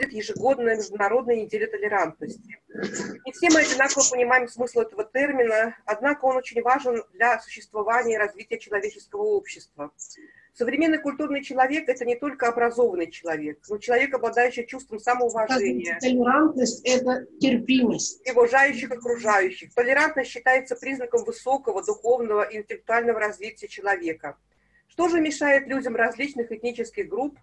ежегодная Международная неделя толерантности. Не все мы одинаково понимаем смысл этого термина, однако он очень важен для существования и развития человеческого общества. Современный культурный человек – это не только образованный человек, но человек, обладающий чувством самоуважения. Толерантность – это терпимость. И уважающих окружающих. Толерантность считается признаком высокого духовного и интеллектуального развития человека. Что же мешает людям различных этнических групп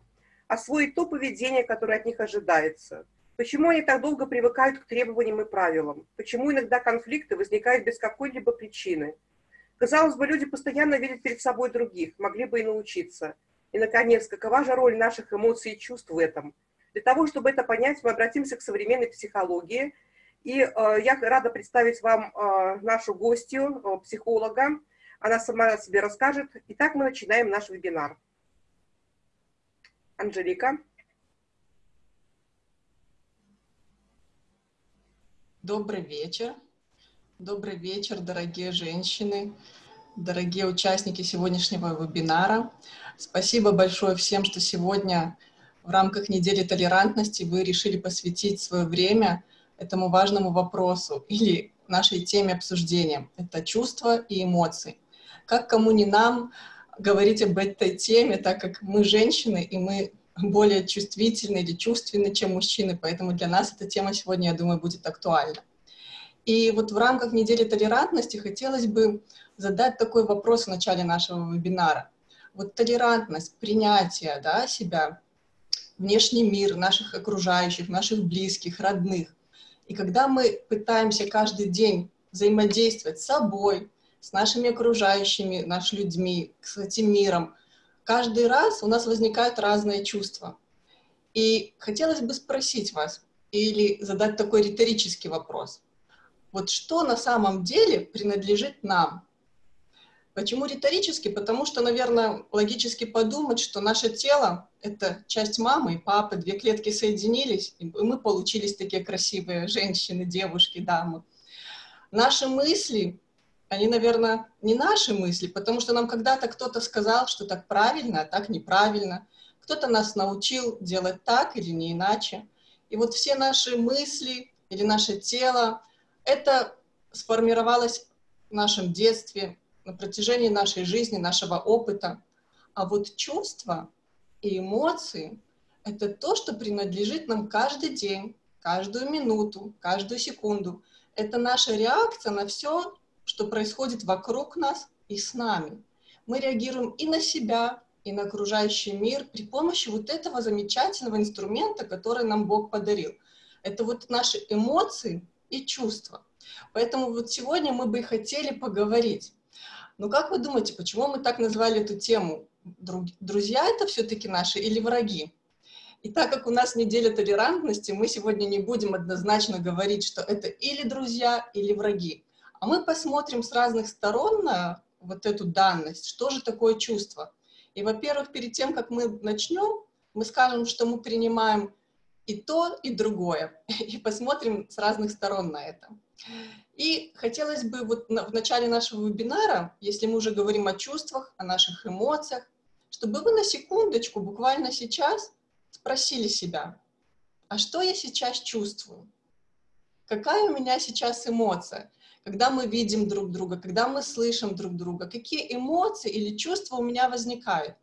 освоить то поведение, которое от них ожидается? Почему они так долго привыкают к требованиям и правилам? Почему иногда конфликты возникают без какой-либо причины? Казалось бы, люди постоянно видят перед собой других, могли бы и научиться. И, наконец, какова же роль наших эмоций и чувств в этом? Для того, чтобы это понять, мы обратимся к современной психологии. И э, я рада представить вам э, нашу гостью, э, психолога. Она сама о себе расскажет. Итак, мы начинаем наш вебинар. Анжелика. Добрый вечер. Добрый вечер, дорогие женщины, дорогие участники сегодняшнего вебинара. Спасибо большое всем, что сегодня в рамках недели толерантности вы решили посвятить свое время этому важному вопросу или нашей теме обсуждения. Это чувства и эмоции. Как кому не нам говорить об этой теме, так как мы женщины, и мы более чувствительны или чувственны, чем мужчины, поэтому для нас эта тема сегодня, я думаю, будет актуальна. И вот в рамках недели толерантности хотелось бы задать такой вопрос в начале нашего вебинара. Вот толерантность, принятие да, себя, внешний мир, наших окружающих, наших близких, родных. И когда мы пытаемся каждый день взаимодействовать с собой, с нашими окружающими, нашими людьми, с этим миром, каждый раз у нас возникают разные чувства. И хотелось бы спросить вас или задать такой риторический вопрос – вот что на самом деле принадлежит нам. Почему риторически? Потому что, наверное, логически подумать, что наше тело — это часть мамы и папы, две клетки соединились, и мы получились такие красивые женщины, девушки, дамы. Наши мысли, они, наверное, не наши мысли, потому что нам когда-то кто-то сказал, что так правильно, а так неправильно. Кто-то нас научил делать так или не иначе. И вот все наши мысли или наше тело, это сформировалось в нашем детстве, на протяжении нашей жизни, нашего опыта. А вот чувства и эмоции — это то, что принадлежит нам каждый день, каждую минуту, каждую секунду. Это наша реакция на все, что происходит вокруг нас и с нами. Мы реагируем и на себя, и на окружающий мир при помощи вот этого замечательного инструмента, который нам Бог подарил. Это вот наши эмоции, и чувства. Поэтому вот сегодня мы бы и хотели поговорить. Но как вы думаете, почему мы так назвали эту тему? Друзья это все-таки наши или враги? И так как у нас неделя толерантности, мы сегодня не будем однозначно говорить, что это или друзья, или враги. А мы посмотрим с разных сторон на вот эту данность, что же такое чувство. И, во-первых, перед тем, как мы начнем, мы скажем, что мы принимаем и то, и другое. И посмотрим с разных сторон на это. И хотелось бы вот в начале нашего вебинара, если мы уже говорим о чувствах, о наших эмоциях, чтобы вы на секундочку, буквально сейчас, спросили себя, а что я сейчас чувствую? Какая у меня сейчас эмоция? Когда мы видим друг друга, когда мы слышим друг друга, какие эмоции или чувства у меня возникают?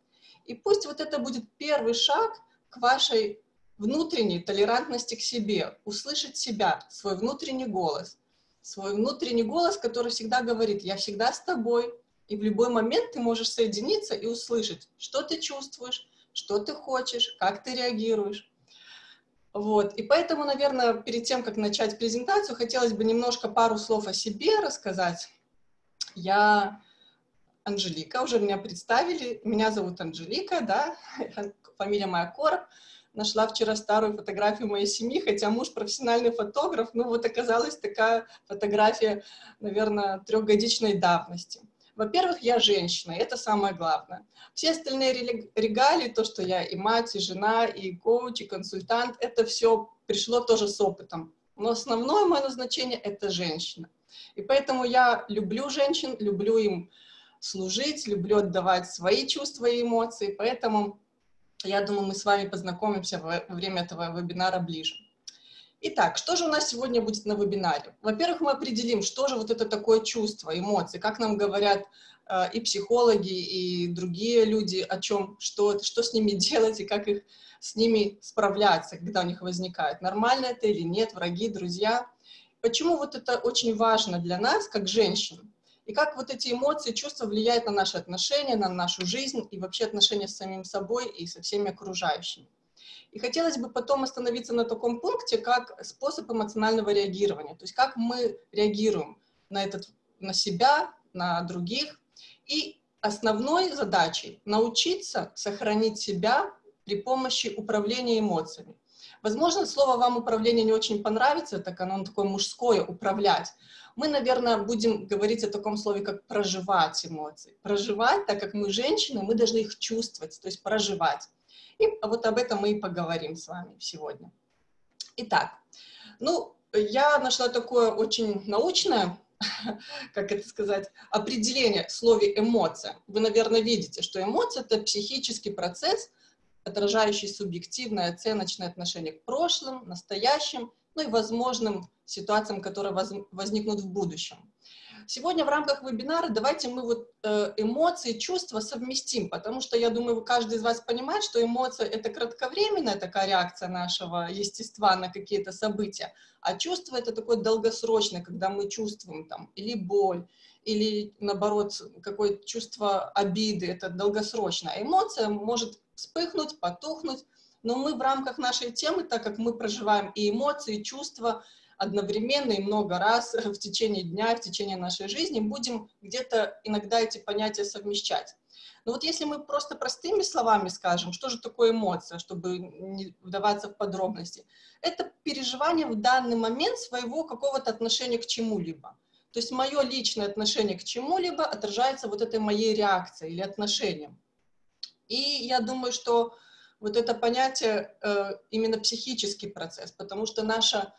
И пусть вот это будет первый шаг к вашей внутренней толерантности к себе, услышать себя, свой внутренний голос. Свой внутренний голос, который всегда говорит, я всегда с тобой, и в любой момент ты можешь соединиться и услышать, что ты чувствуешь, что ты хочешь, как ты реагируешь. Вот. И поэтому, наверное, перед тем, как начать презентацию, хотелось бы немножко пару слов о себе рассказать. Я Анжелика, уже меня представили. Меня зовут Анжелика, да, фамилия моя Короб нашла вчера старую фотографию моей семьи, хотя муж профессиональный фотограф, ну вот оказалась такая фотография, наверное, трехгодичной давности. Во-первых, я женщина, это самое главное. Все остальные регалии, то, что я и мать, и жена, и коуч, и консультант, это все пришло тоже с опытом. Но основное мое назначение — это женщина. И поэтому я люблю женщин, люблю им служить, люблю отдавать свои чувства и эмоции, поэтому Я думаю, мы с вами познакомимся во время этого вебинара ближе. Итак, что же у нас сегодня будет на вебинаре? Во-первых, мы определим, что же вот это такое чувство, эмоции, как нам говорят э, и психологи, и другие люди о чем, что, что с ними делать и как их с ними справляться, когда у них возникает, нормально это или нет, враги, друзья. Почему вот это очень важно для нас, как женщин, и как вот эти эмоции, чувства влияют на наши отношения, на нашу жизнь и вообще отношения с самим собой и со всеми окружающими. И хотелось бы потом остановиться на таком пункте, как способ эмоционального реагирования, то есть как мы реагируем на, этот, на себя, на других. И основной задачей научиться сохранить себя при помощи управления эмоциями. Возможно, слово вам управление не очень понравится, так оно такое мужское, управлять. Мы, наверное, будем говорить о таком слове, как проживать эмоции. Проживать, так как мы женщины, мы должны их чувствовать, то есть проживать. И вот об этом мы и поговорим с вами сегодня. Итак, ну, я нашла такое очень научное, как это сказать, определение в слове эмоция. Вы, наверное, видите, что эмоция — это психический процесс, отражающий субъективное оценочное отношение к прошлым, настоящим, ну и возможным ситуациям, которые возникнут в будущем. Сегодня в рамках вебинара давайте мы вот э, эмоции, чувства совместим, потому что я думаю, каждый из вас понимает, что эмоция — это кратковременная такая реакция нашего естества на какие-то события, а чувство — это такое долгосрочное, когда мы чувствуем там или боль, или наоборот какое-то чувство обиды, это долгосрочная эмоция может вспыхнуть, потухнуть, но мы в рамках нашей темы, так как мы проживаем и эмоции, и чувства одновременно и много раз в течение дня, в течение нашей жизни, будем где-то иногда эти понятия совмещать. Но вот если мы просто простыми словами скажем, что же такое эмоция, чтобы не вдаваться в подробности, это переживание в данный момент своего какого-то отношения к чему-либо. То есть мое личное отношение к чему-либо отражается вот этой моей реакцией или отношением. И я думаю, что вот это понятие э, именно психический процесс, потому что наша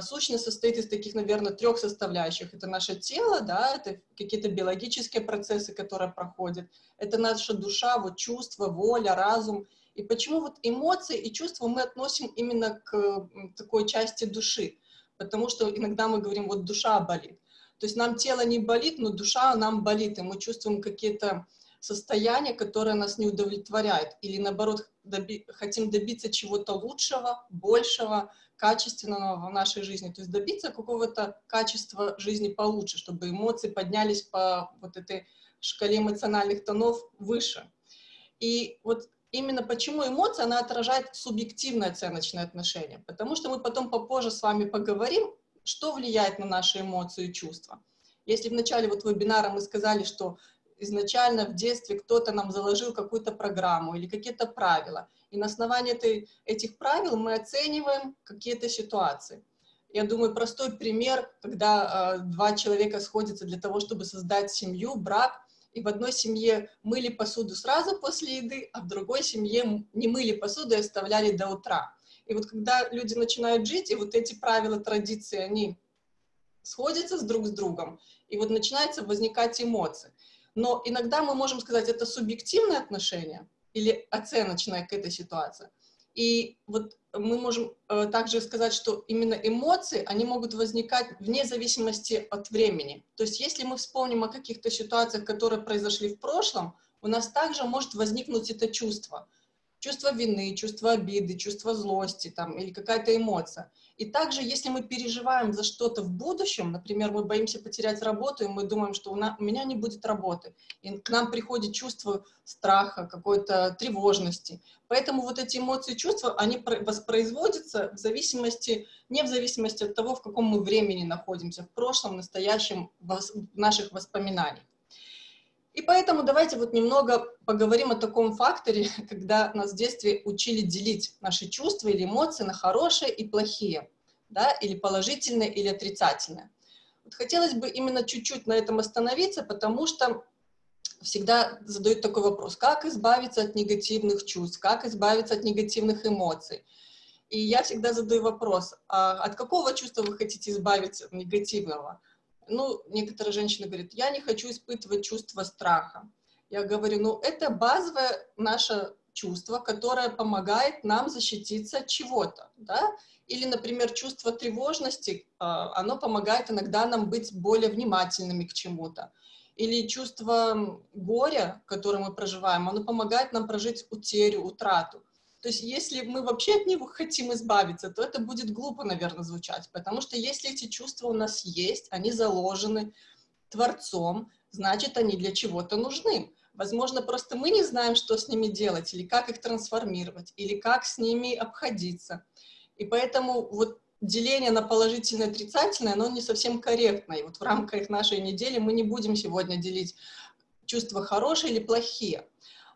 сущность состоит из таких, наверное, трех составляющих. Это наше тело, да, это какие-то биологические процессы, которые проходят, это наша душа, вот чувства, воля, разум. И почему вот эмоции и чувства мы относим именно к такой части души? Потому что иногда мы говорим, вот душа болит. То есть нам тело не болит, но душа нам болит, и мы чувствуем какие-то состояние, которое нас не удовлетворяет, или наоборот доби хотим добиться чего-то лучшего, большего, качественного в нашей жизни, то есть добиться какого-то качества жизни получше, чтобы эмоции поднялись по вот этой шкале эмоциональных тонов выше. И вот именно почему эмоция, она отражает субъективное оценочное отношение, потому что мы потом попозже с вами поговорим, что влияет на наши эмоции и чувства. Если в начале вот вебинара мы сказали, что изначально в детстве кто-то нам заложил какую-то программу или какие-то правила. И на основании этой, этих правил мы оцениваем какие-то ситуации. Я думаю, простой пример, когда э, два человека сходятся для того, чтобы создать семью, брак, и в одной семье мыли посуду сразу после еды, а в другой семье не мыли посуду и оставляли до утра. И вот когда люди начинают жить, и вот эти правила, традиции, они сходятся с друг с другом, и вот начинается возникать эмоции. Но иногда мы можем сказать, это субъективное отношение или оценочное к этой ситуации. И вот мы можем э, также сказать, что именно эмоции, они могут возникать вне зависимости от времени. То есть если мы вспомним о каких-то ситуациях, которые произошли в прошлом, у нас также может возникнуть это чувство. Чувство вины, чувство обиды, чувство злости там, или какая-то эмоция. И также, если мы переживаем за что-то в будущем, например, мы боимся потерять работу, и мы думаем, что у, нас, у меня не будет работы, и к нам приходит чувство страха, какой-то тревожности. Поэтому вот эти эмоции и чувства, они воспроизводятся в зависимости, не в зависимости от того, в каком мы времени находимся, в прошлом, настоящем, в наших воспоминаниях. И поэтому давайте вот немного поговорим о таком факторе, когда нас в детстве учили делить наши чувства или эмоции на хорошие и плохие, да, или положительные, или отрицательные. Вот хотелось бы именно чуть-чуть на этом остановиться, потому что всегда задают такой вопрос, как избавиться от негативных чувств, как избавиться от негативных эмоций. И я всегда задаю вопрос, а от какого чувства вы хотите избавиться негативного? Ну, некоторые женщины говорят, я не хочу испытывать чувство страха. Я говорю, ну, это базовое наше чувство, которое помогает нам защититься от чего-то, да, или, например, чувство тревожности, а, оно помогает иногда нам быть более внимательными к чему-то. Или чувство горя, которое мы проживаем, оно помогает нам прожить утерю, утрату. То есть если мы вообще от него хотим избавиться, то это будет глупо, наверное, звучать, потому что если эти чувства у нас есть, они заложены Творцом, значит, они для чего-то нужны. Возможно, просто мы не знаем, что с ними делать, или как их трансформировать, или как с ними обходиться. И поэтому вот деление на положительное и отрицательное, оно не совсем корректно. И вот в рамках нашей недели мы не будем сегодня делить чувства хорошие или плохие.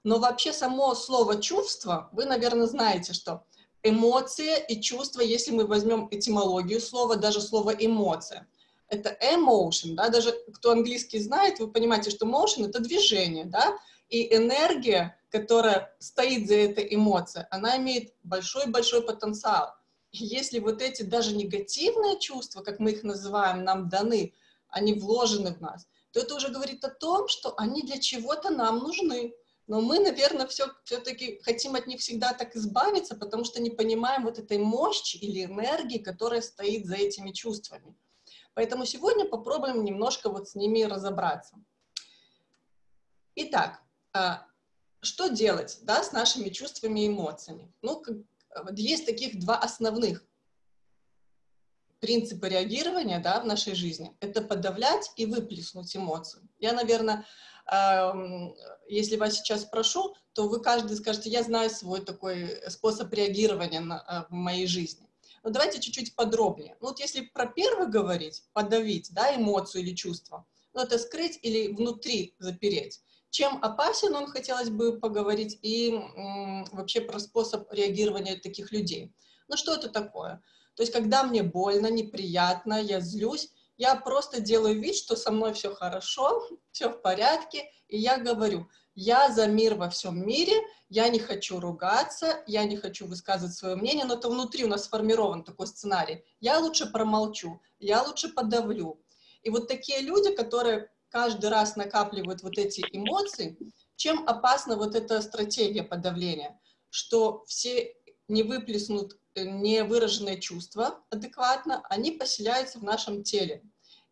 Но вообще само слово «чувство», вы, наверное, знаете, что эмоция и чувство, если мы возьмем этимологию слова, даже слово «эмоция», это emotion, да, даже кто английский знает, вы понимаете, что motion — это движение, да, и энергия, которая стоит за этой эмоцией, она имеет большой-большой потенциал. Если вот эти даже негативные чувства, как мы их называем, нам даны, они вложены в нас, то это уже говорит о том, что они для чего-то нам нужны. Но мы, наверное, все, все-таки хотим от них всегда так избавиться, потому что не понимаем вот этой мощи или энергии, которая стоит за этими чувствами. Поэтому сегодня попробуем немножко вот с ними разобраться. Итак, а, что делать да, с нашими чувствами и эмоциями? Ну, есть таких два основных принципа реагирования да, в нашей жизни. Это подавлять и выплеснуть эмоции. Я, наверное, если вас сейчас спрошу, то вы каждый скажете, я знаю свой такой способ реагирования на, э, в моей жизни. Но давайте чуть-чуть подробнее. Ну, вот если про первый говорить, подавить да, эмоцию или чувство, ну, это скрыть или внутри запереть. Чем опасен он, хотелось бы поговорить, и вообще про способ реагирования таких людей. Ну что это такое? То есть, когда мне больно, неприятно, я злюсь, я просто делаю вид, что со мной все хорошо, все в порядке, и я говорю, я за мир во всем мире, я не хочу ругаться, я не хочу высказывать свое мнение, но это внутри у нас сформирован такой сценарий. Я лучше промолчу, я лучше подавлю. И вот такие люди, которые каждый раз накапливают вот эти эмоции, чем опасна вот эта стратегия подавления, что все не выплеснут э, невыраженные чувства адекватно, они поселяются в нашем теле.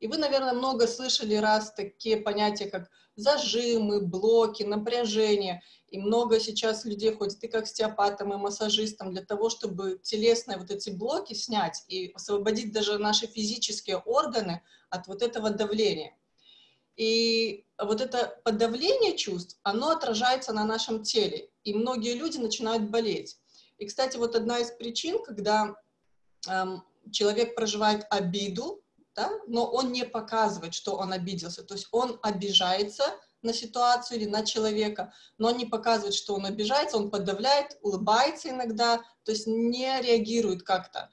И вы, наверное, много слышали раз такие понятия, как зажимы, блоки, напряжение. И много сейчас людей ходит и к остеопатам, и массажистам для того, чтобы телесные вот эти блоки снять и освободить даже наши физические органы от вот этого давления. И вот это подавление чувств, оно отражается на нашем теле, и многие люди начинают болеть. И, кстати, вот одна из причин, когда эм, человек проживает обиду, да, но он не показывает, что он обиделся, то есть он обижается на ситуацию или на человека, но не показывает, что он обижается, он подавляет, улыбается иногда, то есть не реагирует как-то.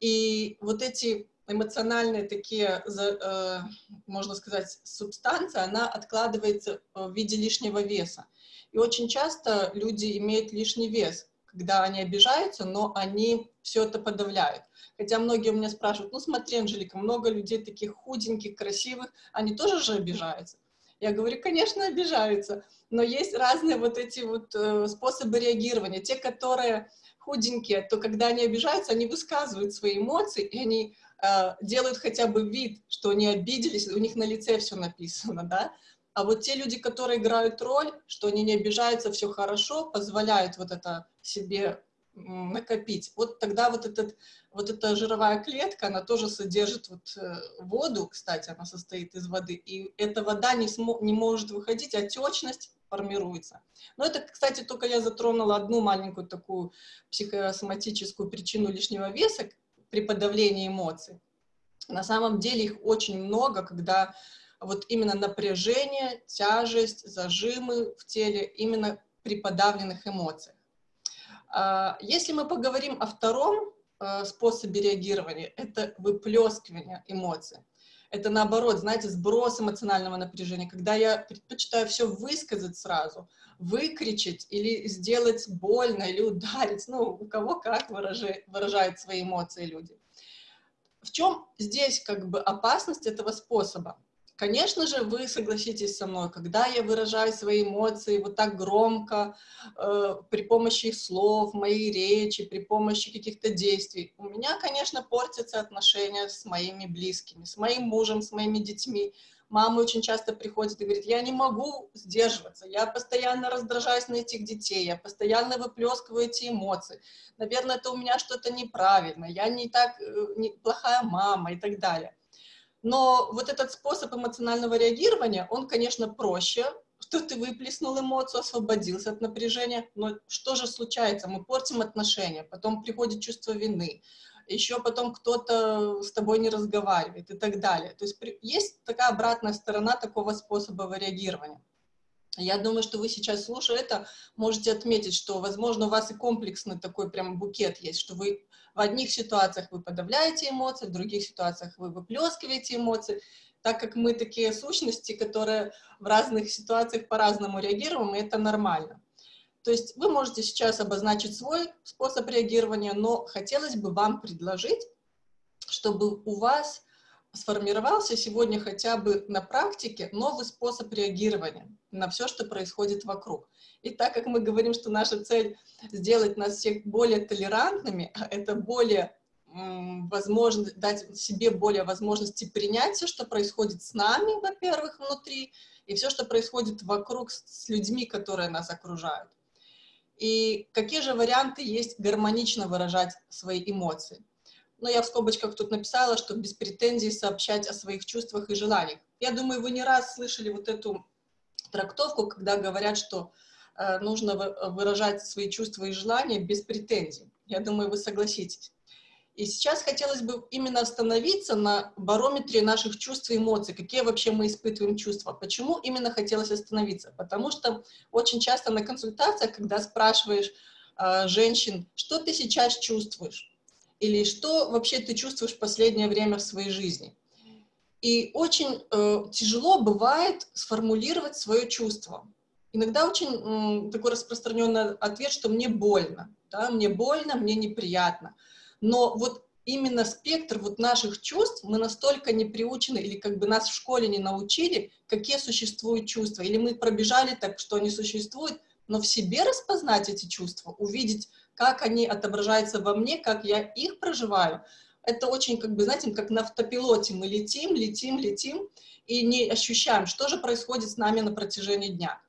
И вот эти эмоциональные такие, э, можно сказать, субстанции, она откладывается в виде лишнего веса. И очень часто люди имеют лишний вес, когда они обижаются, но они все это подавляют. Хотя многие у меня спрашивают, ну смотри, Анжелика, много людей таких худеньких, красивых, они тоже же обижаются. Я говорю, конечно, обижаются, но есть разные вот эти вот э, способы реагирования. Те, которые худенькие, то когда они обижаются, они высказывают свои эмоции, и они э, делают хотя бы вид, что они обиделись, у них на лице все написано, да. А вот те люди, которые играют роль, что они не обижаются, все хорошо, позволяют вот это себе накопить. Вот тогда вот, этот, вот эта жировая клетка, она тоже содержит вот э, воду, кстати, она состоит из воды, и эта вода не, смо, не может выходить, а отечность формируется. Но это, кстати, только я затронула одну маленькую такую психосоматическую причину лишнего веса при подавлении эмоций. На самом деле их очень много, когда вот именно напряжение, тяжесть, зажимы в теле именно при подавленных эмоциях. А, если мы поговорим о втором э, способе реагирования, это выплескивание эмоций. Это наоборот, знаете, сброс эмоционального напряжения, когда я предпочитаю все высказать сразу, выкричать или сделать больно, или ударить, ну, у кого как выражают свои эмоции люди. В чем здесь как бы опасность этого способа? Конечно же, вы согласитесь со мной, когда я выражаю свои эмоции вот так громко, э, при помощи слов, моей речи, при помощи каких-то действий, у меня, конечно, портятся отношения с моими близкими, с моим мужем, с моими детьми. Мама очень часто приходит и говорит, я не могу сдерживаться, я постоянно раздражаюсь на этих детей, я постоянно выплескиваю эти эмоции. Наверное, это у меня что-то неправильно, я не так, э, не, плохая мама и так далее. Но вот этот способ эмоционального реагирования, он, конечно, проще, что ты выплеснул эмоцию, освободился от напряжения, но что же случается? Мы портим отношения, потом приходит чувство вины, еще потом кто-то с тобой не разговаривает и так далее. То есть есть такая обратная сторона такого способа реагирования. Я думаю, что вы сейчас, слушая это, можете отметить, что, возможно, у вас и комплексный такой прям букет есть, что вы в одних ситуациях вы подавляете эмоции, в других ситуациях вы выплескиваете эмоции, так как мы такие сущности, которые в разных ситуациях по-разному реагируем, и это нормально. То есть вы можете сейчас обозначить свой способ реагирования, но хотелось бы вам предложить, чтобы у вас сформировался сегодня хотя бы на практике новый способ реагирования на все, что происходит вокруг. И так как мы говорим, что наша цель сделать нас всех более толерантными, а это более возможно, дать себе более возможности принять все, что происходит с нами, во-первых, внутри, и все, что происходит вокруг с людьми, которые нас окружают. И какие же варианты есть гармонично выражать свои эмоции? Ну, я в скобочках тут написала, что без претензий сообщать о своих чувствах и желаниях. Я думаю, вы не раз слышали вот эту трактовку, когда говорят, что Э, нужно выражать свои чувства и желания без претензий. Я думаю, вы согласитесь. И сейчас хотелось бы именно остановиться на барометре наших чувств и эмоций, какие вообще мы испытываем чувства. Почему именно хотелось остановиться? Потому что очень часто на консультациях, когда спрашиваешь э, женщин, что ты сейчас чувствуешь, или что вообще ты чувствуешь в последнее время в своей жизни, и очень э, тяжело бывает сформулировать свое чувство. Иногда очень такой распространенный ответ, что мне больно, да, мне больно, мне неприятно. Но вот именно спектр вот наших чувств мы настолько не приучены, или как бы нас в школе не научили, какие существуют чувства. Или мы пробежали так, что они существуют, но в себе распознать эти чувства, увидеть, как они отображаются во мне, как я их проживаю, это очень, как бы, знаете, как на автопилоте мы летим, летим, летим, и не ощущаем, что же происходит с нами на протяжении дня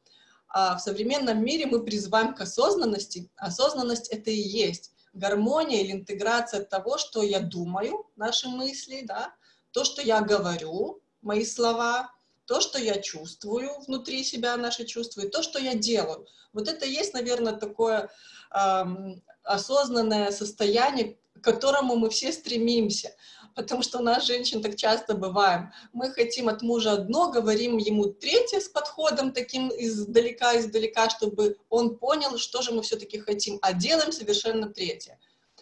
а в современном мире мы призываем к осознанности. Осознанность — это и есть гармония или интеграция того, что я думаю, наши мысли, да, то, что я говорю, мои слова, то, что я чувствую внутри себя, наши чувства, и то, что я делаю. Вот это есть, наверное, такое эм, осознанное состояние, к которому мы все стремимся потому что у нас, женщин, так часто бываем. Мы хотим от мужа одно, говорим ему третье с подходом таким издалека-издалека, чтобы он понял, что же мы все-таки хотим, а делаем совершенно третье.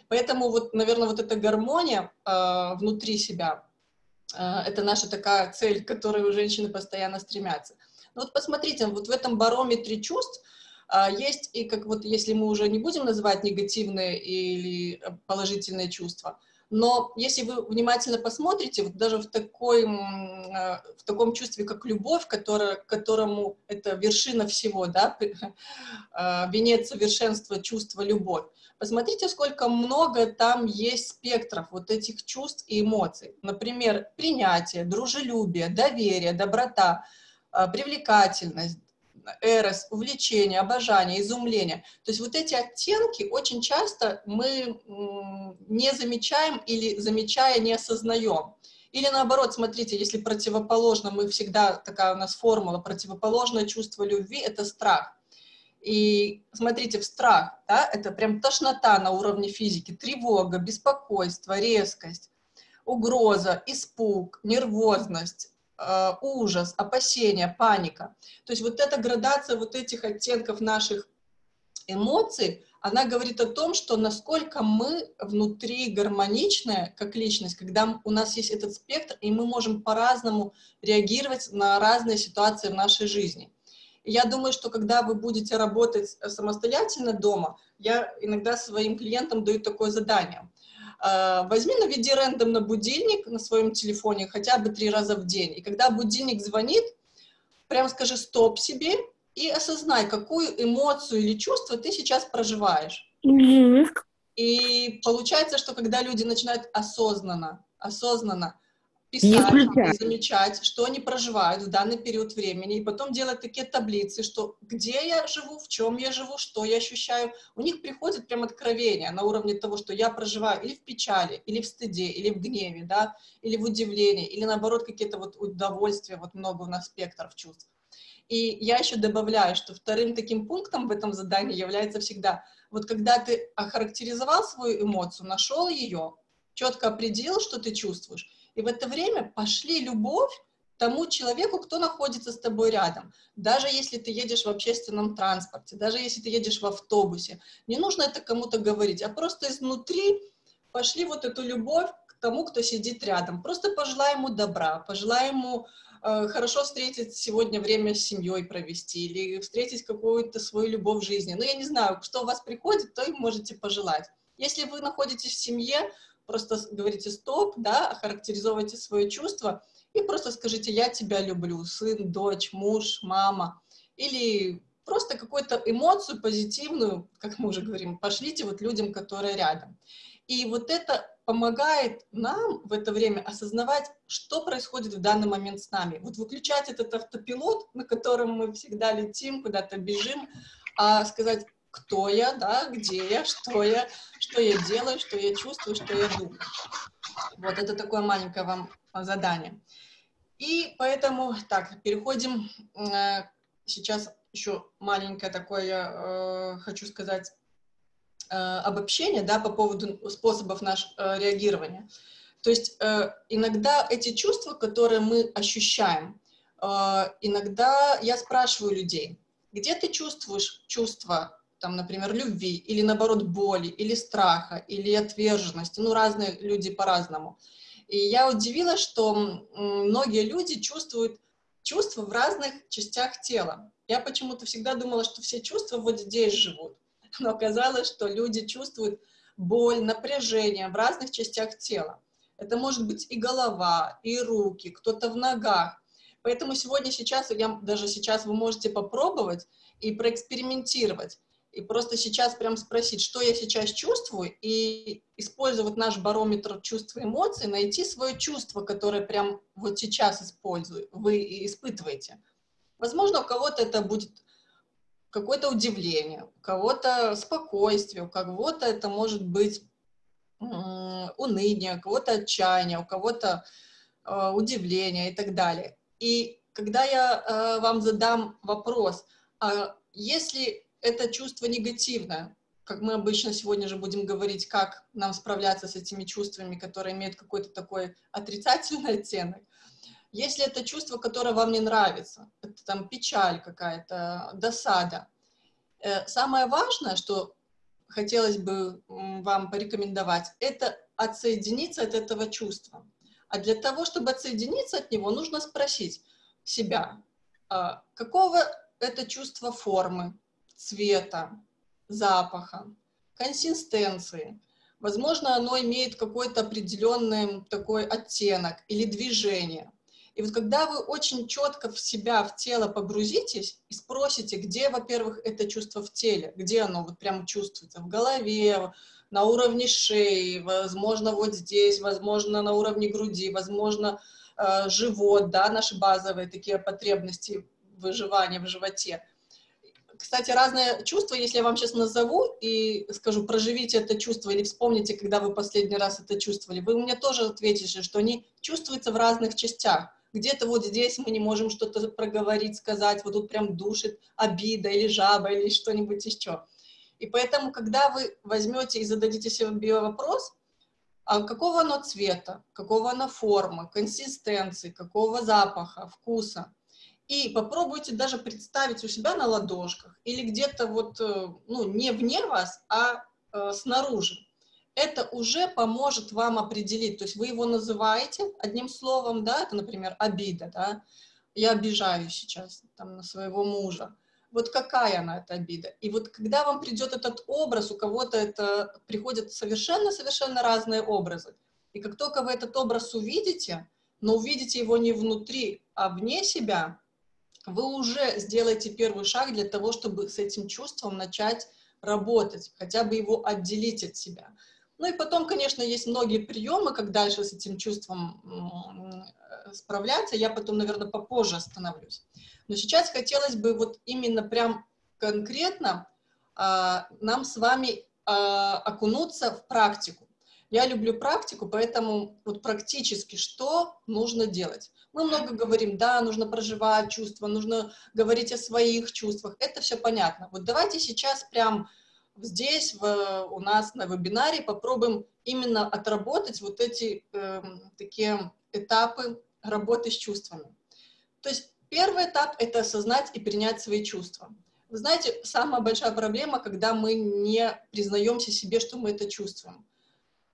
Поэтому, вот, наверное, вот эта гармония э, внутри себя, это наша такая цель, к которой у женщины постоянно стремятся. Но вот посмотрите, вот в этом барометре чувств э, есть, и как вот если мы уже не будем называть негативные или положительные чувства, но если вы внимательно посмотрите, вот даже в, такой, э, в таком чувстве, как любовь, которая, которому это вершина всего, да, э, венец совершенства, чувства, любовь, посмотрите, сколько много там есть спектров вот этих чувств и эмоций. Например, принятие, дружелюбие, доверие, доброта, э, привлекательность, эрос, увлечение, обожание, изумление. То есть вот эти оттенки очень часто мы не замечаем или замечая не осознаем. Или наоборот, смотрите, если противоположно, мы всегда, такая у нас формула, противоположное чувство любви — это страх. И смотрите, в страх, да, это прям тошнота на уровне физики, тревога, беспокойство, резкость, угроза, испуг, нервозность, Э, ужас, опасения, паника. То есть вот эта градация вот этих оттенков наших эмоций, она говорит о том, что насколько мы внутри гармоничная как личность, когда у нас есть этот спектр, и мы можем по-разному реагировать на разные ситуации в нашей жизни. Я думаю, что когда вы будете работать самостоятельно дома, я иногда своим клиентам даю такое задание. Э, возьми, наведи на будильник на своем телефоне хотя бы три раза в день. И когда будильник звонит, прям скажи стоп себе и осознай, какую эмоцию или чувство ты сейчас проживаешь. Mm-hmm. И получается, что когда люди начинают осознанно, осознанно писать замечать, что они проживают в данный период времени, и потом делать такие таблицы, что где я живу, в чем я живу, что я ощущаю, у них приходит прям откровение на уровне того, что я проживаю или в печали, или в стыде, или в гневе, да, или в удивлении, или наоборот какие-то вот удовольствия, вот много у нас спектров чувств. И я еще добавляю, что вторым таким пунктом в этом задании является всегда, вот когда ты охарактеризовал свою эмоцию, нашел ее, четко определил, что ты чувствуешь, и в это время пошли любовь тому человеку, кто находится с тобой рядом. Даже если ты едешь в общественном транспорте, даже если ты едешь в автобусе, не нужно это кому-то говорить, а просто изнутри пошли вот эту любовь к тому, кто сидит рядом. Просто пожелай ему добра, пожелай ему э, хорошо встретить сегодня время с семьей провести или встретить какую-то свою любовь в жизни. Ну, я не знаю, что у вас приходит, то и можете пожелать. Если вы находитесь в семье, просто говорите стоп, да, охарактеризовывайте свои чувства и просто скажите «я тебя люблю», сын, дочь, муж, мама, или просто какую-то эмоцию позитивную, как мы уже говорим, пошлите вот людям, которые рядом. И вот это помогает нам в это время осознавать, что происходит в данный момент с нами. Вот выключать этот автопилот, на котором мы всегда летим, куда-то бежим, а сказать, кто я, да, где я, что я, что я делаю, что я чувствую, что я думаю. Вот это такое маленькое вам задание. И поэтому, так, переходим, э, сейчас еще маленькое такое, э, хочу сказать, э, обобщение, да, по поводу способов нашего реагирования. То есть иногда эти чувства, которые мы ощущаем, иногда я спрашиваю людей, где ты чувствуешь чувства там, например, любви, или наоборот боли, или страха, или отверженности. Ну, разные люди по-разному. И я удивилась, что многие люди чувствуют чувства в разных частях тела. Я почему-то всегда думала, что все чувства вот здесь живут. Но оказалось, что люди чувствуют боль, напряжение в разных частях тела. Это может быть и голова, и руки, кто-то в ногах. Поэтому сегодня, сейчас, я, даже сейчас вы можете попробовать и проэкспериментировать и просто сейчас прям спросить, что я сейчас чувствую, и использовать наш барометр чувств и эмоций, найти свое чувство, которое прям вот сейчас использую, вы испытываете. Возможно, у кого-то это будет какое-то удивление, у кого-то спокойствие, у кого-то это может быть уныние, у кого-то отчаяние, у кого-то э, удивление и так далее. И когда я э, вам задам вопрос, а если это чувство негативное, как мы обычно сегодня же будем говорить, как нам справляться с этими чувствами, которые имеют какой-то такой отрицательный оттенок. Если это чувство, которое вам не нравится, это там печаль какая-то, досада, э, самое важное, что хотелось бы вам порекомендовать, это отсоединиться от этого чувства. А для того, чтобы отсоединиться от него, нужно спросить себя, а какого это чувство формы, цвета, запаха, консистенции. Возможно, оно имеет какой-то определенный такой оттенок или движение. И вот когда вы очень четко в себя, в тело погрузитесь и спросите, где, во-первых, это чувство в теле, где оно вот прямо чувствуется, в голове, на уровне шеи, возможно, вот здесь, возможно, на уровне груди, возможно, э, живот, да, наши базовые такие потребности выживания в животе – кстати, разные чувства, если я вам сейчас назову и скажу, проживите это чувство или вспомните, когда вы последний раз это чувствовали, вы мне тоже ответите, что они чувствуются в разных частях. Где-то вот здесь мы не можем что-то проговорить, сказать, вот тут прям душит обида или жаба или что-нибудь еще. И поэтому, когда вы возьмете и зададите себе вопрос, а какого оно цвета, какого оно формы, консистенции, какого запаха, вкуса – и попробуйте даже представить у себя на ладошках или где-то вот, э, ну, не вне вас, а э, снаружи. Это уже поможет вам определить, то есть вы его называете одним словом, да, это, например, обида, да, я обижаюсь сейчас там на своего мужа. вот какая она, эта обида. И вот когда вам придет этот образ, у кого-то это приходят совершенно-совершенно разные образы. И как только вы этот образ увидите, но увидите его не внутри, а вне себя, вы уже сделаете первый шаг для того, чтобы с этим чувством начать работать, хотя бы его отделить от себя. Ну и потом, конечно, есть многие приемы, как дальше с этим чувством справляться. Я потом, наверное, попозже остановлюсь. Но сейчас хотелось бы вот именно прям конкретно а, нам с вами а, окунуться в практику. Я люблю практику, поэтому вот практически что нужно делать. Мы много говорим, да, нужно проживать чувства, нужно говорить о своих чувствах. Это все понятно. Вот давайте сейчас прям здесь в, у нас на вебинаре попробуем именно отработать вот эти э, такие этапы работы с чувствами. То есть первый этап – это осознать и принять свои чувства. Вы знаете, самая большая проблема, когда мы не признаемся себе, что мы это чувствуем.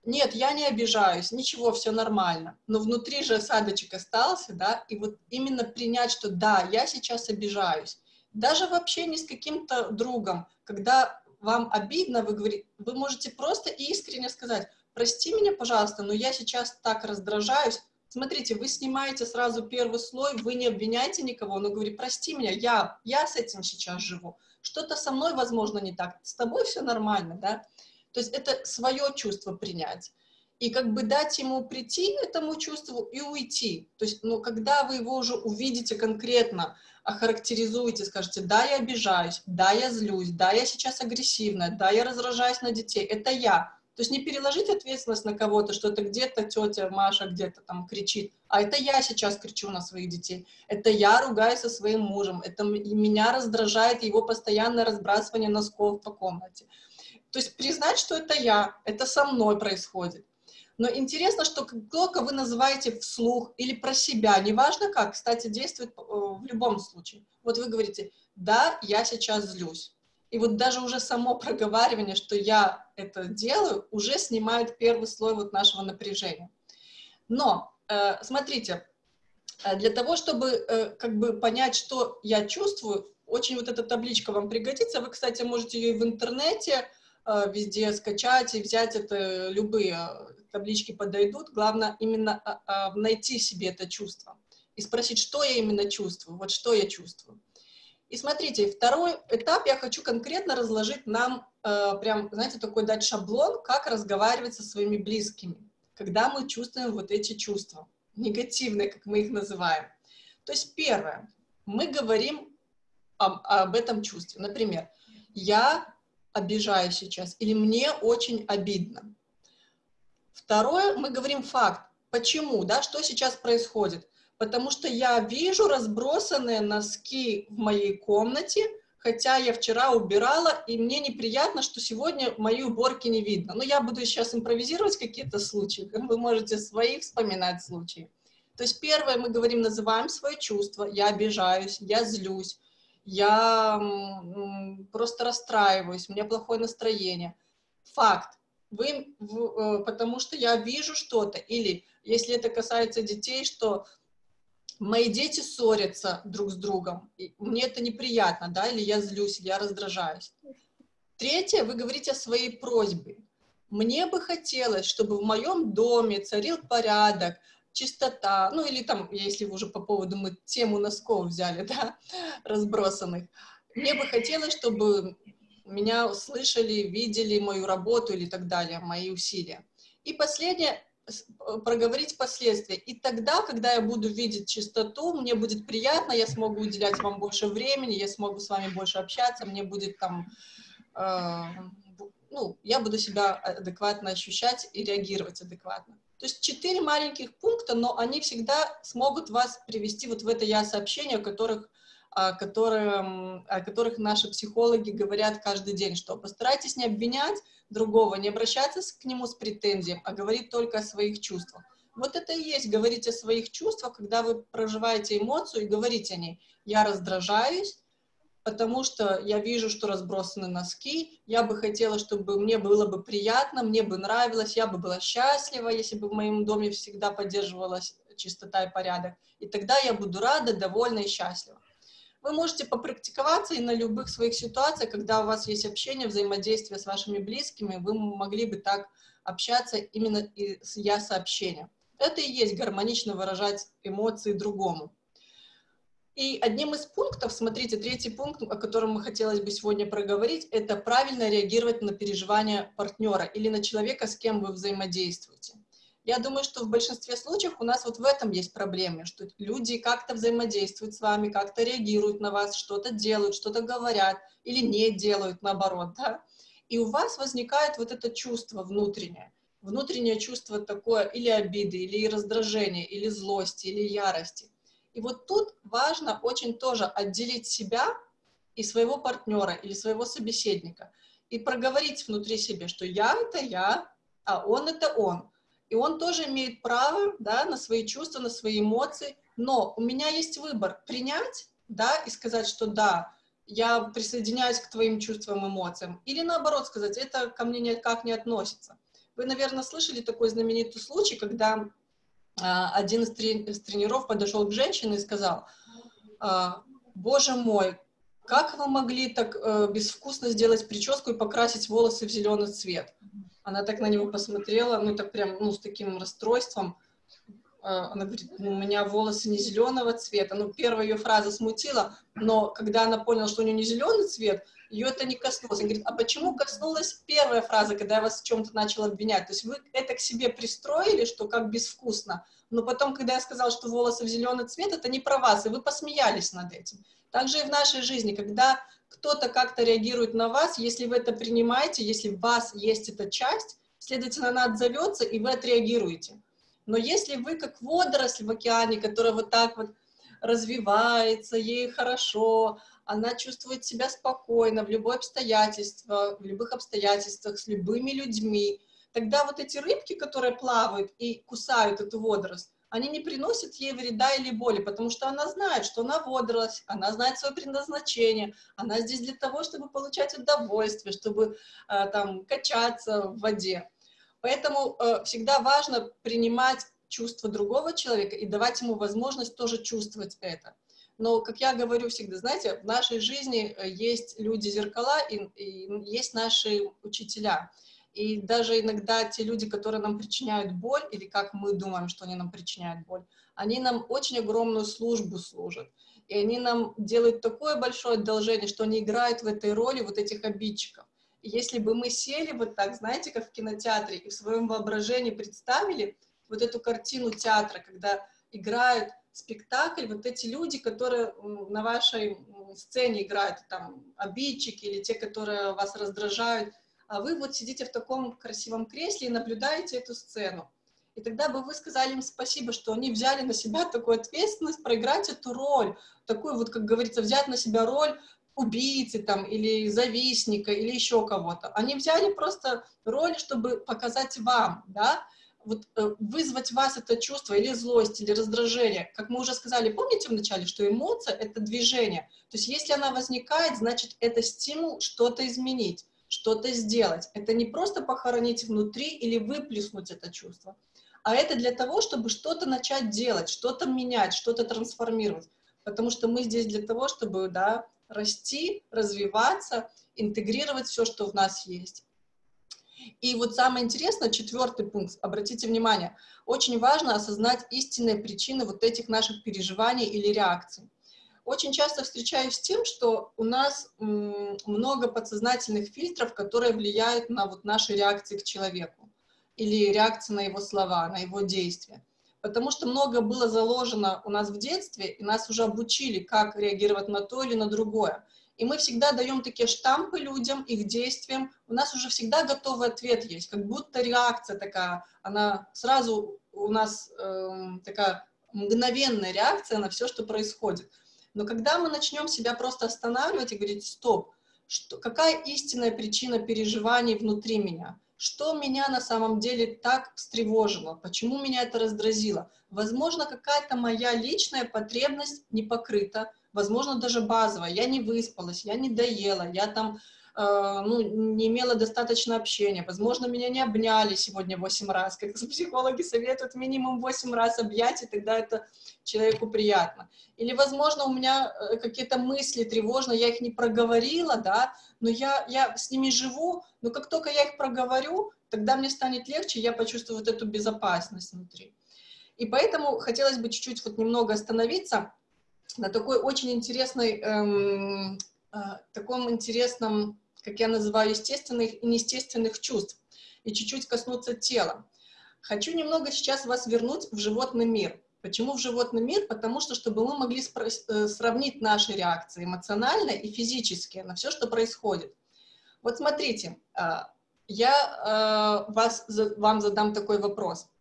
Нет, я не обижаюсь, ничего, все нормально. Но внутри же осадочек остался, да, и вот именно принять, что да, я сейчас обижаюсь. Даже в общении с каким-то другом, когда вам обидно, вы, говорите, вы можете просто искренне сказать, прости меня, пожалуйста, но я сейчас так раздражаюсь, Смотрите, вы снимаете сразу первый слой, вы не обвиняете никого, но говорите, прости меня, я, я с этим сейчас живу. Что-то со мной, возможно, не так, с тобой все нормально, да? То есть это свое чувство принять. И как бы дать ему прийти этому чувству и уйти. То есть, ну, когда вы его уже увидите конкретно, охарактеризуете, скажете, да, я обижаюсь, да, я злюсь, да, я сейчас агрессивная, да, я раздражаюсь на детей, это я. То есть не переложить ответственность на кого-то, что это где-то тетя Маша где-то там кричит, а это я сейчас кричу на своих детей, это я ругаюсь со своим мужем, это меня раздражает его постоянное разбрасывание носков по комнате. То есть признать, что это я, это со мной происходит. Но интересно, что только вы называете вслух или про себя, неважно как, кстати, действует э, в любом случае. Вот вы говорите, да, я сейчас злюсь. И вот даже уже само проговаривание, что я это делаю, уже снимает первый слой вот нашего напряжения. Но, э, смотрите, э, для того, чтобы как бы понять, что я чувствую, очень вот эта табличка вам пригодится. Вы, кстати, можете ее и в интернете везде скачать и взять это, любые таблички подойдут. Главное именно э, найти себе это чувство и спросить, что я именно чувствую, вот что я чувствую. И смотрите, второй этап я хочу конкретно разложить нам, э, прям, знаете, такой дать шаблон, как разговаривать со своими близкими, когда мы чувствуем вот эти чувства, негативные, как мы их называем. То есть первое, мы говорим об, об этом чувстве. Например, я обижаюсь сейчас или мне очень обидно. Второе, мы говорим факт. Почему, да, что сейчас происходит? потому что я вижу разбросанные носки в моей комнате, хотя я вчера убирала, и мне неприятно, что сегодня мои уборки не видно. Но я буду сейчас импровизировать какие-то случаи, вы можете свои вспоминать случаи. То есть первое, мы говорим, называем свои чувства, я обижаюсь, я злюсь, я просто расстраиваюсь, у меня плохое настроение. Факт. Вы, э, потому что я вижу что-то, или если это касается детей, что мои дети ссорятся друг с другом, и мне это неприятно, да, или я злюсь, я раздражаюсь. Третье, вы говорите о своей просьбе. Мне бы хотелось, чтобы в моем доме царил порядок, чистота, ну или там, если уже по поводу мы тему носков взяли, да, разбросанных. Мне бы хотелось, чтобы меня услышали, видели мою работу или так далее, мои усилия. И последнее, Э, проговорить последствия. И тогда, когда я буду видеть чистоту, мне будет приятно, я смогу уделять вам больше времени, я смогу с вами больше общаться, мне будет там, э, ну, я буду себя адекватно ощущать и реагировать адекватно. То есть четыре маленьких пункта, но они всегда смогут вас привести вот в это я-сообщение, о которых о, котором, о которых наши психологи говорят каждый день, что постарайтесь не обвинять другого, не обращаться к нему с претензией, а говорить только о своих чувствах. Вот это и есть говорить о своих чувствах, когда вы проживаете эмоцию и говорите о ней. Я раздражаюсь, потому что я вижу, что разбросаны носки, я бы хотела, чтобы мне было бы приятно, мне бы нравилось, я бы была счастлива, если бы в моем доме всегда поддерживалась чистота и порядок. И тогда я буду рада, довольна и счастлива. Вы можете попрактиковаться и на любых своих ситуациях, когда у вас есть общение, взаимодействие с вашими близкими, вы могли бы так общаться именно с я-сообщением. Это и есть гармонично выражать эмоции другому. И одним из пунктов, смотрите, третий пункт, о котором мы хотелось бы сегодня проговорить, это правильно реагировать на переживания партнера или на человека, с кем вы взаимодействуете. Я думаю, что в большинстве случаев у нас вот в этом есть проблемы, что люди как-то взаимодействуют с вами, как-то реагируют на вас, что-то делают, что-то говорят или не делают, наоборот, да? И у вас возникает вот это чувство внутреннее, внутреннее чувство такое или обиды, или раздражения, или злости, или ярости. И вот тут важно очень тоже отделить себя и своего партнера или своего собеседника и проговорить внутри себя, что я — это я, а он — это он. И он тоже имеет право да, на свои чувства, на свои эмоции, но у меня есть выбор — принять да, и сказать, что да, я присоединяюсь к твоим чувствам, эмоциям, или наоборот сказать, это ко мне никак не относится. Вы, наверное, слышали такой знаменитый случай, когда один из, трени тренеров подошел к женщине и сказал, «А, боже мой, как вы могли так э, безвкусно сделать прическу и покрасить волосы в зеленый цвет? Она так на него посмотрела, ну так прям, ну с таким расстройством. А, она говорит, ну, у меня волосы не зеленого цвета. Ну, первая ее фраза смутила, но когда она поняла, что у нее не зеленый цвет, ее это не коснулось. Она говорит, а почему коснулась первая фраза, когда я вас в чем-то начала обвинять? То есть вы это к себе пристроили, что как безвкусно, но потом, когда я сказала, что волосы в зеленый цвет, это не про вас, и вы посмеялись над этим. Также и в нашей жизни, когда кто-то как-то реагирует на вас, если вы это принимаете, если в вас есть эта часть, следовательно, она отзовется, и вы отреагируете. Но если вы как водоросль в океане, которая вот так вот развивается, ей хорошо, она чувствует себя спокойно в любое обстоятельство, в любых обстоятельствах, с любыми людьми, тогда вот эти рыбки, которые плавают и кусают эту водоросль, они не приносят ей вреда или боли, потому что она знает, что она водоросль, она знает свое предназначение, она здесь для того, чтобы получать удовольствие, чтобы э, там качаться в воде. Поэтому э, всегда важно принимать чувства другого человека и давать ему возможность тоже чувствовать это. Но, как я говорю всегда, знаете, в нашей жизни э, есть люди-зеркала и, и есть наши учителя. И даже иногда те люди, которые нам причиняют боль, или как мы думаем, что они нам причиняют боль, они нам очень огромную службу служат. И они нам делают такое большое одолжение, что они играют в этой роли вот этих обидчиков. И если бы мы сели вот так, знаете, как в кинотеатре, и в своем воображении представили вот эту картину театра, когда играют спектакль, вот эти люди, которые на вашей сцене играют, там, обидчики или те, которые вас раздражают, а вы вот сидите в таком красивом кресле и наблюдаете эту сцену. И тогда бы вы сказали им спасибо, что они взяли на себя такую ответственность, проиграть эту роль, такую вот, как говорится, взять на себя роль убийцы там, или завистника, или еще кого-то. Они взяли просто роль, чтобы показать вам, да, вот, э, вызвать в вас это чувство или злость, или раздражение. Как мы уже сказали, помните вначале, что эмоция — это движение. То есть если она возникает, значит, это стимул что-то изменить, что-то сделать. Это не просто похоронить внутри или выплеснуть это чувство, а это для того, чтобы что-то начать делать, что-то менять, что-то трансформировать. Потому что мы здесь для того, чтобы да, расти, развиваться, интегрировать все, что в нас есть. И вот самое интересное, четвертый пункт, обратите внимание, очень важно осознать истинные причины вот этих наших переживаний или реакций. Очень часто встречаюсь с тем, что у нас много подсознательных фильтров, которые влияют на вот наши реакции к человеку или реакции на его слова, на его действия. Потому что много было заложено у нас в детстве, и нас уже обучили, как реагировать на то или на другое и мы всегда даем такие штампы людям, их действиям, у нас уже всегда готовый ответ есть, как будто реакция такая, она сразу у нас э, такая мгновенная реакция на все, что происходит. Но когда мы начнем себя просто останавливать и говорить, стоп, что, какая истинная причина переживаний внутри меня? Что меня на самом деле так встревожило? Почему меня это раздразило? Возможно, какая-то моя личная потребность не покрыта, возможно, даже базовая. Я не выспалась, я не доела, я там ну, не имела достаточно общения, возможно, меня не обняли сегодня 8 раз, как психологи советуют минимум 8 раз объять, и тогда это человеку приятно. Или, возможно, у меня э, какие-то мысли тревожные, я их не проговорила, да, но я, я с ними живу, но как только я их проговорю, тогда мне станет легче, я почувствую вот эту безопасность внутри. И поэтому хотелось бы чуть-чуть вот немного остановиться на такой очень интересной, эм, э, таком интересном, как я называю, естественных и неестественных чувств, и чуть-чуть коснуться тела. Хочу немного сейчас вас вернуть в животный мир. Почему в животный мир? Потому что, чтобы мы могли э, сравнить наши реакции эмоциональные и физические на все, что происходит. Вот смотрите, э, я вас, вам задам такой вопрос.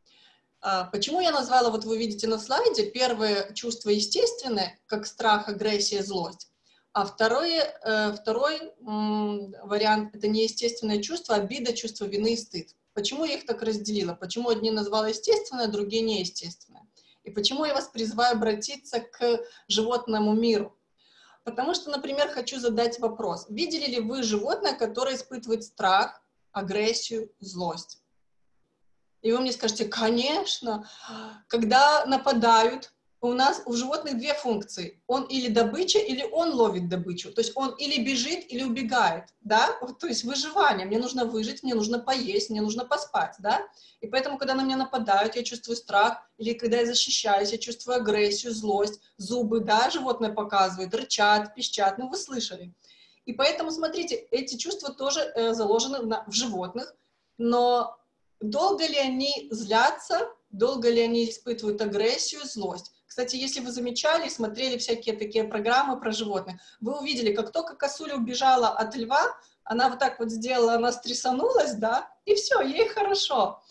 А, почему я назвала, вот вы видите на слайде, первое чувство естественное, как страх, агрессия, злость, а второе, э, второй вариант — это неестественное чувство, обида, чувство вины и стыд. Почему я их так разделила? Почему одни назвала естественное, другие неестественное? И почему я вас призываю обратиться к животному миру? Потому что, например, хочу задать вопрос. Видели ли вы животное, которое испытывает страх, агрессию, злость? И вы мне скажете, конечно, когда нападают, у нас у животных две функции. Он или добыча, или он ловит добычу. То есть он или бежит, или убегает, да? То есть выживание. Мне нужно выжить, мне нужно поесть, мне нужно поспать, да? И поэтому, когда на меня нападают, я чувствую страх, или когда я защищаюсь, я чувствую агрессию, злость, зубы, да, животное показывает, рычат, пищат, ну вы слышали. И поэтому, смотрите, эти чувства тоже э, заложены на, в животных, но долго ли они злятся, долго ли они испытывают агрессию, злость. Кстати, если вы замечали, смотрели всякие такие программы про животных, вы увидели, как только косуля убежала от льва, она вот так вот сделала, она стрясанулась, да, и все, ей хорошо.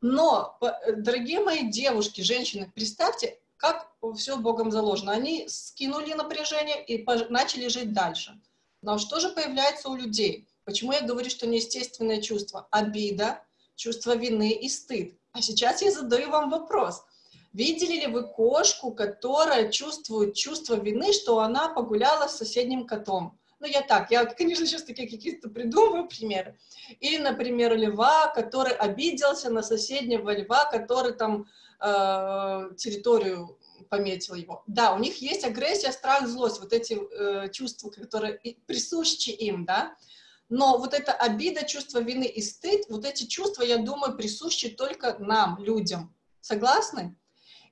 Но, дорогие мои девушки, женщины, представьте, как все Богом заложено. Они скинули напряжение и начали жить дальше. Но что же появляется у людей? Почему я говорю, что неестественное чувство? Обида, чувство вины и стыд. А сейчас я задаю вам вопрос. Видели ли вы кошку, которая чувствует чувство вины, что она погуляла с соседним котом? Ну, я так, я, конечно, сейчас такие какие-то придумываю примеры. Или, например, льва, который обиделся на соседнего льва, который там э, территорию пометил его. Да, у них есть агрессия, страх, злость, вот эти э, чувства, которые присущи им, да. Но вот эта обида, чувство вины и стыд, вот эти чувства, я думаю, присущи только нам, людям. Согласны?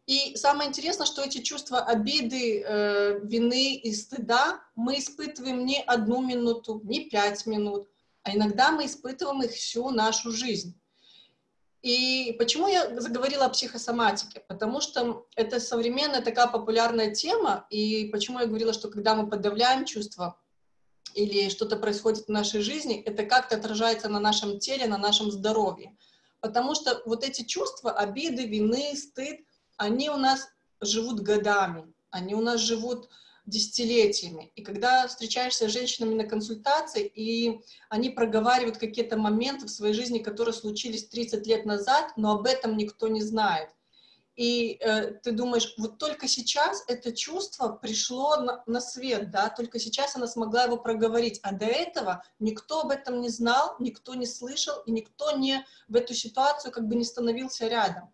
И самое интересное, что эти чувства обиды, э, вины и стыда мы испытываем не одну минуту, не пять минут, а иногда мы испытываем их всю нашу жизнь. И почему я заговорила о психосоматике? Потому что это современная такая популярная тема, и почему я говорила, что когда мы подавляем чувства, или что-то происходит в нашей жизни, это как-то отражается на нашем теле, на нашем здоровье. Потому что вот эти чувства, обиды, вины, стыд, они у нас живут годами, они у нас живут десятилетиями. И когда встречаешься с женщинами на консультации, и они проговаривают какие-то моменты в своей жизни, которые случились 30 лет назад, но об этом никто не знает – и э, ты думаешь, вот только сейчас это чувство пришло на, на свет, да, только сейчас она смогла его проговорить, а до этого никто об этом не знал, никто не слышал, и никто не в эту ситуацию как бы не становился рядом.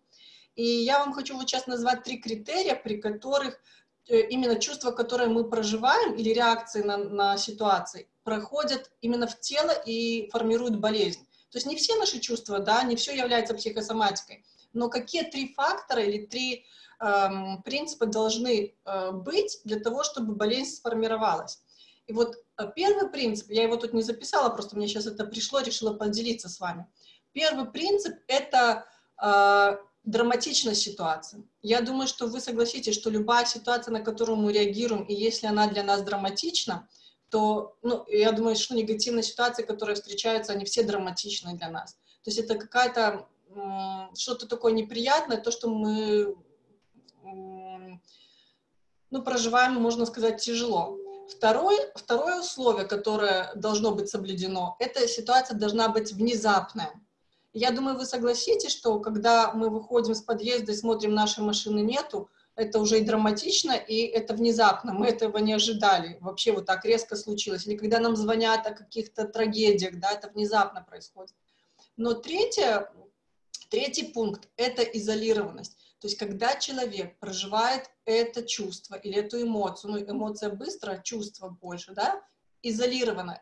И я вам хочу вот сейчас назвать три критерия, при которых э, именно чувства, которые мы проживаем, или реакции на, на ситуации, проходят именно в тело и формируют болезнь. То есть не все наши чувства, да, не все является психосоматикой, но какие три фактора или три эм, принципа должны э, быть для того, чтобы болезнь сформировалась. И вот э, первый принцип, я его тут не записала, просто мне сейчас это пришло, решила поделиться с вами. Первый принцип — это э, драматичность ситуации. Я думаю, что вы согласитесь, что любая ситуация, на которую мы реагируем, и если она для нас драматична, то, ну, я думаю, что негативные ситуации, которые встречаются, они все драматичны для нас. То есть это какая-то что-то такое неприятное, то, что мы ну, проживаем, можно сказать, тяжело. Второе, второе условие, которое должно быть соблюдено, эта ситуация должна быть внезапная. Я думаю, вы согласитесь, что когда мы выходим с подъезда и смотрим, нашей машины нету, это уже и драматично, и это внезапно, мы этого не ожидали, вообще вот так резко случилось. Или когда нам звонят о каких-то трагедиях, да, это внезапно происходит. Но третье, третий пункт — это изолированность. То есть когда человек проживает это чувство или эту эмоцию, ну эмоция быстро, чувство больше, да, изолированно,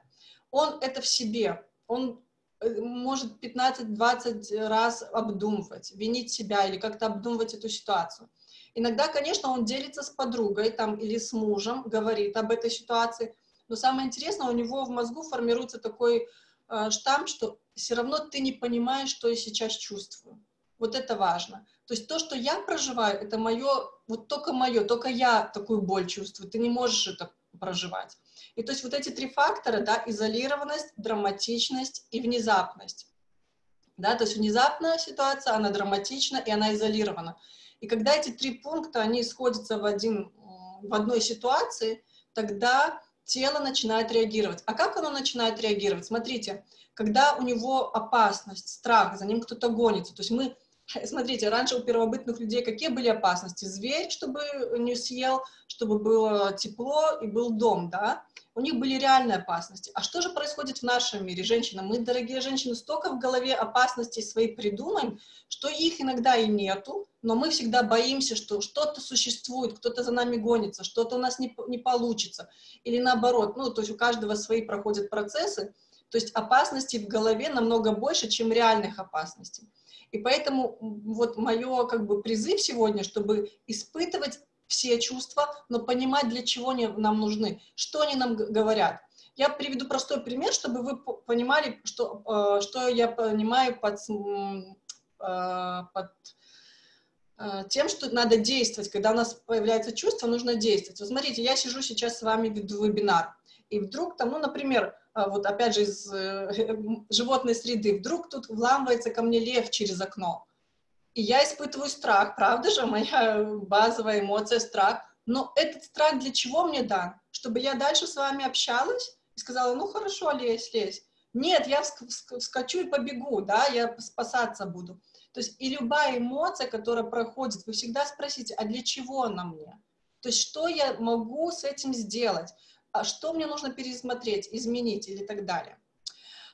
он это в себе, он э, может 15-20 раз обдумывать, винить себя или как-то обдумывать эту ситуацию. Иногда, конечно, он делится с подругой там, или с мужем, говорит об этой ситуации, но самое интересное, у него в мозгу формируется такой э, штамп, что все равно ты не понимаешь, что я сейчас чувствую. Вот это важно. То есть то, что я проживаю, это мое, вот только мое, только я такую боль чувствую, ты не можешь это проживать. И то есть вот эти три фактора, да, изолированность, драматичность и внезапность. Да, то есть внезапная ситуация, она драматична и она изолирована. И когда эти три пункта, они сходятся в, один, в одной ситуации, тогда тело начинает реагировать. А как оно начинает реагировать? Смотрите, когда у него опасность, страх, за ним кто-то гонится, то есть мы Смотрите, раньше у первобытных людей какие были опасности? Зверь, чтобы не съел, чтобы было тепло и был дом, да? У них были реальные опасности. А что же происходит в нашем мире, женщина? Мы, дорогие женщины, столько в голове опасностей своих придумаем, что их иногда и нету, но мы всегда боимся, что что-то существует, кто-то за нами гонится, что-то у нас не, не получится. Или наоборот, ну, то есть у каждого свои проходят процессы, то есть опасностей в голове намного больше, чем реальных опасностей. И поэтому вот мое как бы призыв сегодня, чтобы испытывать все чувства, но понимать, для чего они нам нужны, что они нам говорят. Я приведу простой пример, чтобы вы понимали, что, э, что я понимаю под, э, под э, тем, что надо действовать. Когда у нас появляется чувство, нужно действовать. Вот смотрите, я сижу сейчас с вами, веду вебинар, и вдруг там, ну, например, а, вот опять же из э, животной среды, вдруг тут вламывается ко мне лев через окно, и я испытываю страх, правда же, моя базовая эмоция — страх, но этот страх для чего мне дан? Чтобы я дальше с вами общалась и сказала, ну хорошо, лезь, лезь. Нет, я вскочу и побегу, да, я спасаться буду. То есть и любая эмоция, которая проходит, вы всегда спросите, а для чего она мне? То есть что я могу с этим сделать? а что мне нужно пересмотреть, изменить или так далее.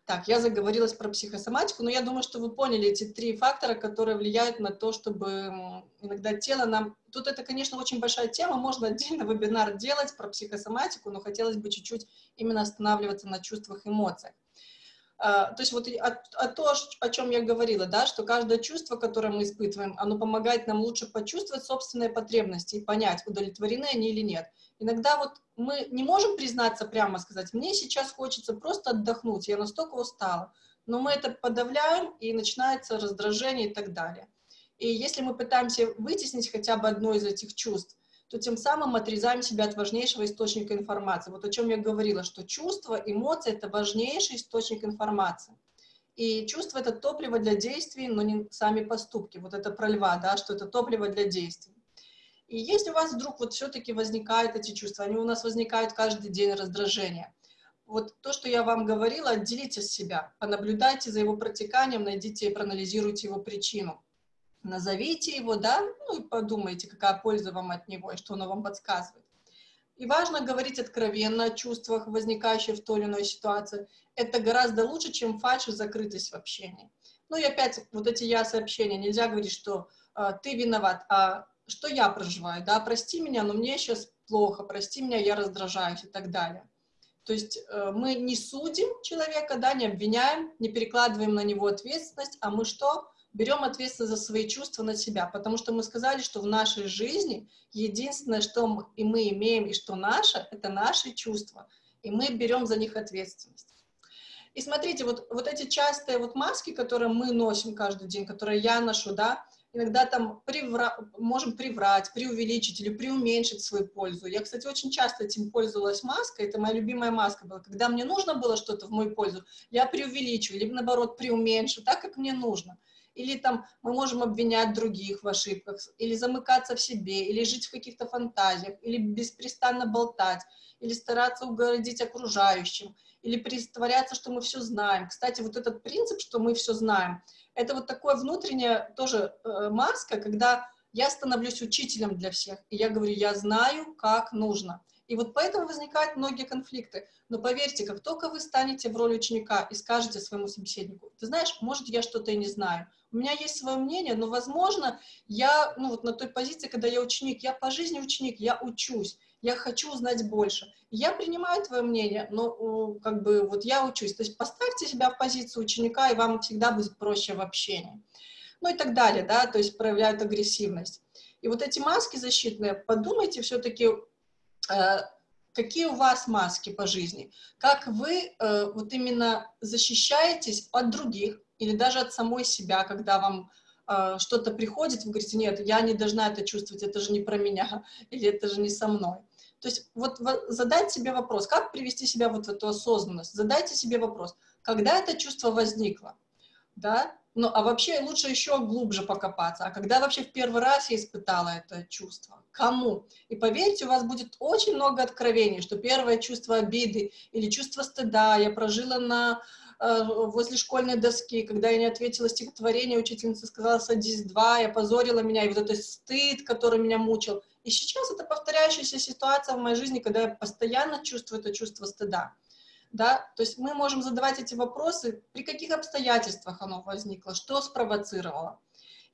Так, я заговорилась про психосоматику, но я думаю, что вы поняли эти три фактора, которые влияют на то, чтобы иногда тело нам... Тут это, конечно, очень большая тема, можно отдельно вебинар делать про психосоматику, но хотелось бы чуть-чуть именно останавливаться на чувствах, эмоциях. А, то есть вот а, а то, о чем я говорила, да, что каждое чувство, которое мы испытываем, оно помогает нам лучше почувствовать собственные потребности и понять, удовлетворены они или нет. Иногда вот мы не можем признаться прямо, сказать, мне сейчас хочется просто отдохнуть, я настолько устала, но мы это подавляем, и начинается раздражение и так далее. И если мы пытаемся вытеснить хотя бы одно из этих чувств, то тем самым отрезаем себя от важнейшего источника информации. Вот о чем я говорила, что чувства, эмоции — это важнейший источник информации. И чувство — это топливо для действий, но не сами поступки. Вот это про льва, да, что это топливо для действий. И если у вас вдруг вот все-таки возникают эти чувства, они у нас возникают каждый день раздражения, вот то, что я вам говорила, отделите от себя, понаблюдайте за его протеканием, найдите и проанализируйте его причину. Назовите его, да, ну и подумайте, какая польза вам от него и что оно вам подсказывает. И важно говорить откровенно о чувствах, возникающих в той или иной ситуации. Это гораздо лучше, чем фальшь и закрытость в общении. Ну и опять, вот эти я-сообщения, нельзя говорить, что э, ты виноват, а что я проживаю, да, прости меня, но мне сейчас плохо, прости меня, я раздражаюсь и так далее. То есть э, мы не судим человека, да, не обвиняем, не перекладываем на него ответственность, а мы что? Берем ответственность за свои чувства на себя, потому что мы сказали, что в нашей жизни единственное, что мы, и мы имеем, и что наше, это наши чувства, и мы берем за них ответственность. И смотрите, вот, вот эти частые вот маски, которые мы носим каждый день, которые я ношу, да, иногда там привра... можем приврать, преувеличить или преуменьшить свою пользу. Я, кстати, очень часто этим пользовалась маской, это моя любимая маска была. Когда мне нужно было что-то в мою пользу, я преувеличиваю, либо наоборот преуменьшу, так, как мне нужно. Или там мы можем обвинять других в ошибках, или замыкаться в себе, или жить в каких-то фантазиях, или беспрестанно болтать, или стараться угодить окружающим, или притворяться, что мы все знаем. Кстати, вот этот принцип, что мы все знаем, это вот такое внутреннее тоже э, маска, когда я становлюсь учителем для всех, и я говорю, я знаю, как нужно. И вот поэтому возникают многие конфликты. Но поверьте, как только вы станете в роли ученика и скажете своему собеседнику, ты знаешь, может, я что-то и не знаю, у меня есть свое мнение, но, возможно, я, ну, вот на той позиции, когда я ученик, я по жизни ученик, я учусь, я хочу узнать больше. Я принимаю твое мнение, но как бы вот я учусь. То есть поставьте себя в позицию ученика, и вам всегда будет проще в общении. Ну и так далее, да, то есть проявляют агрессивность. И вот эти маски защитные, подумайте все-таки, э, какие у вас маски по жизни, как вы э, вот именно защищаетесь от других или даже от самой себя, когда вам э, что-то приходит, вы говорите, нет, я не должна это чувствовать, это же не про меня, или это же не со мной. То есть вот задать себе вопрос, как привести себя вот в эту осознанность, задайте себе вопрос, когда это чувство возникло, да, ну, а вообще лучше еще глубже покопаться. А когда вообще в первый раз я испытала это чувство? Кому? И поверьте, у вас будет очень много откровений, что первое чувство обиды или чувство стыда я прожила на, э, возле школьной доски, когда я не ответила стихотворение, учительница сказала «садись два», я позорила меня, и вот этот стыд, который меня мучил. И сейчас это повторяющаяся ситуация в моей жизни, когда я постоянно чувствую это чувство стыда да, то есть мы можем задавать эти вопросы, при каких обстоятельствах оно возникло, что спровоцировало.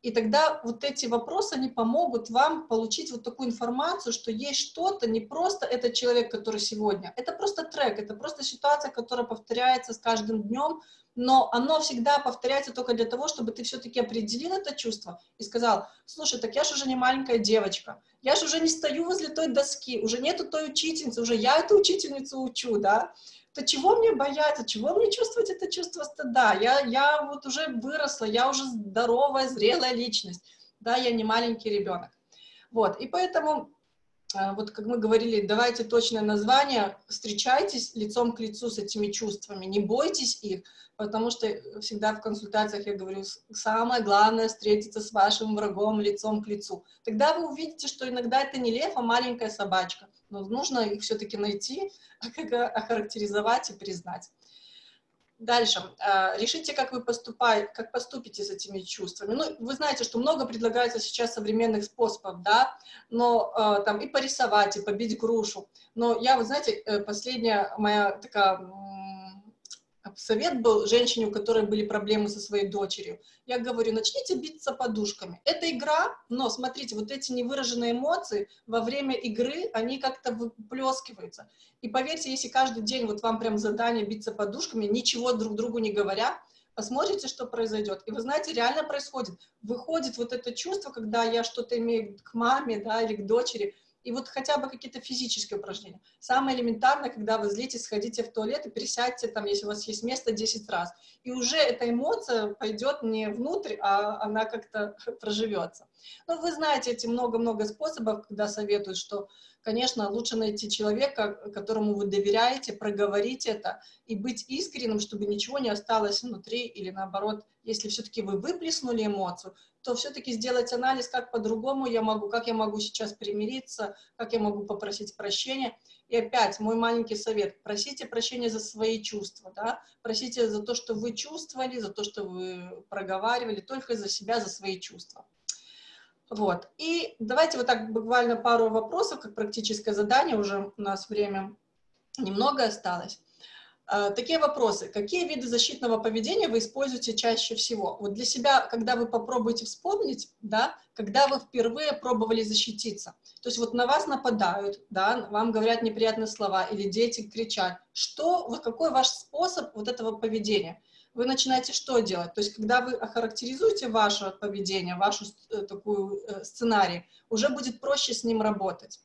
И тогда вот эти вопросы, они помогут вам получить вот такую информацию, что есть что-то, не просто этот человек, который сегодня, это просто трек, это просто ситуация, которая повторяется с каждым днем, но оно всегда повторяется только для того, чтобы ты все-таки определил это чувство и сказал, слушай, так я же уже не маленькая девочка, я же уже не стою возле той доски, уже нету той учительницы, уже я эту учительницу учу, да, то чего мне бояться, чего мне чувствовать это чувство стыда? Я, я вот уже выросла, я уже здоровая, зрелая личность, да, я не маленький ребенок. Вот, и поэтому, вот как мы говорили, давайте точное название, встречайтесь лицом к лицу с этими чувствами, не бойтесь их, потому что всегда в консультациях я говорю, самое главное встретиться с вашим врагом лицом к лицу. Тогда вы увидите, что иногда это не лев, а маленькая собачка, но нужно их все-таки найти, охарактеризовать и признать. Дальше. А, решите, как вы поступаете, как поступите с этими чувствами. Ну, вы знаете, что много предлагается сейчас современных способов, да, но э, там и порисовать, и побить грушу. Но я, вы знаете, э, последняя моя такая совет был женщине, у которой были проблемы со своей дочерью. Я говорю, начните биться подушками. Это игра, но смотрите, вот эти невыраженные эмоции во время игры, они как-то выплескиваются. И поверьте, если каждый день вот вам прям задание биться подушками, ничего друг другу не говоря, посмотрите, что произойдет. И вы знаете, реально происходит. Выходит вот это чувство, когда я что-то имею к маме, да, или к дочери, и вот хотя бы какие-то физические упражнения. Самое элементарное, когда вы злитесь, сходите в туалет и присядьте там, если у вас есть место, 10 раз. И уже эта эмоция пойдет не внутрь, а она как-то проживется. Ну, вы знаете эти много-много способов, когда советуют, что конечно, лучше найти человека, которому вы доверяете, проговорить это и быть искренним, чтобы ничего не осталось внутри, или наоборот, если все-таки вы выплеснули эмоцию, то все-таки сделать анализ, как по-другому я могу, как я могу сейчас примириться, как я могу попросить прощения. И опять, мой маленький совет, просите прощения за свои чувства, да? просите за то, что вы чувствовали, за то, что вы проговаривали, только за себя, за свои чувства. Вот. И давайте вот так буквально пару вопросов, как практическое задание, уже у нас время немного осталось. А, такие вопросы. Какие виды защитного поведения вы используете чаще всего? Вот для себя, когда вы попробуете вспомнить, да, когда вы впервые пробовали защититься. То есть вот на вас нападают, да, вам говорят неприятные слова, или дети кричат. Что, вот какой ваш способ вот этого поведения? Вы начинаете что делать? То есть, когда вы охарактеризуете ваше поведение, вашу э, такую э, сценарий, уже будет проще с ним работать.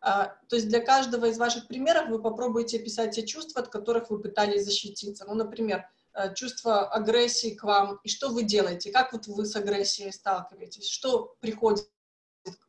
А, то есть для каждого из ваших примеров вы попробуйте описать те чувства, от которых вы пытались защититься. Ну, например, э, чувство агрессии к вам, и что вы делаете, как вот вы с агрессией сталкиваетесь, что приходит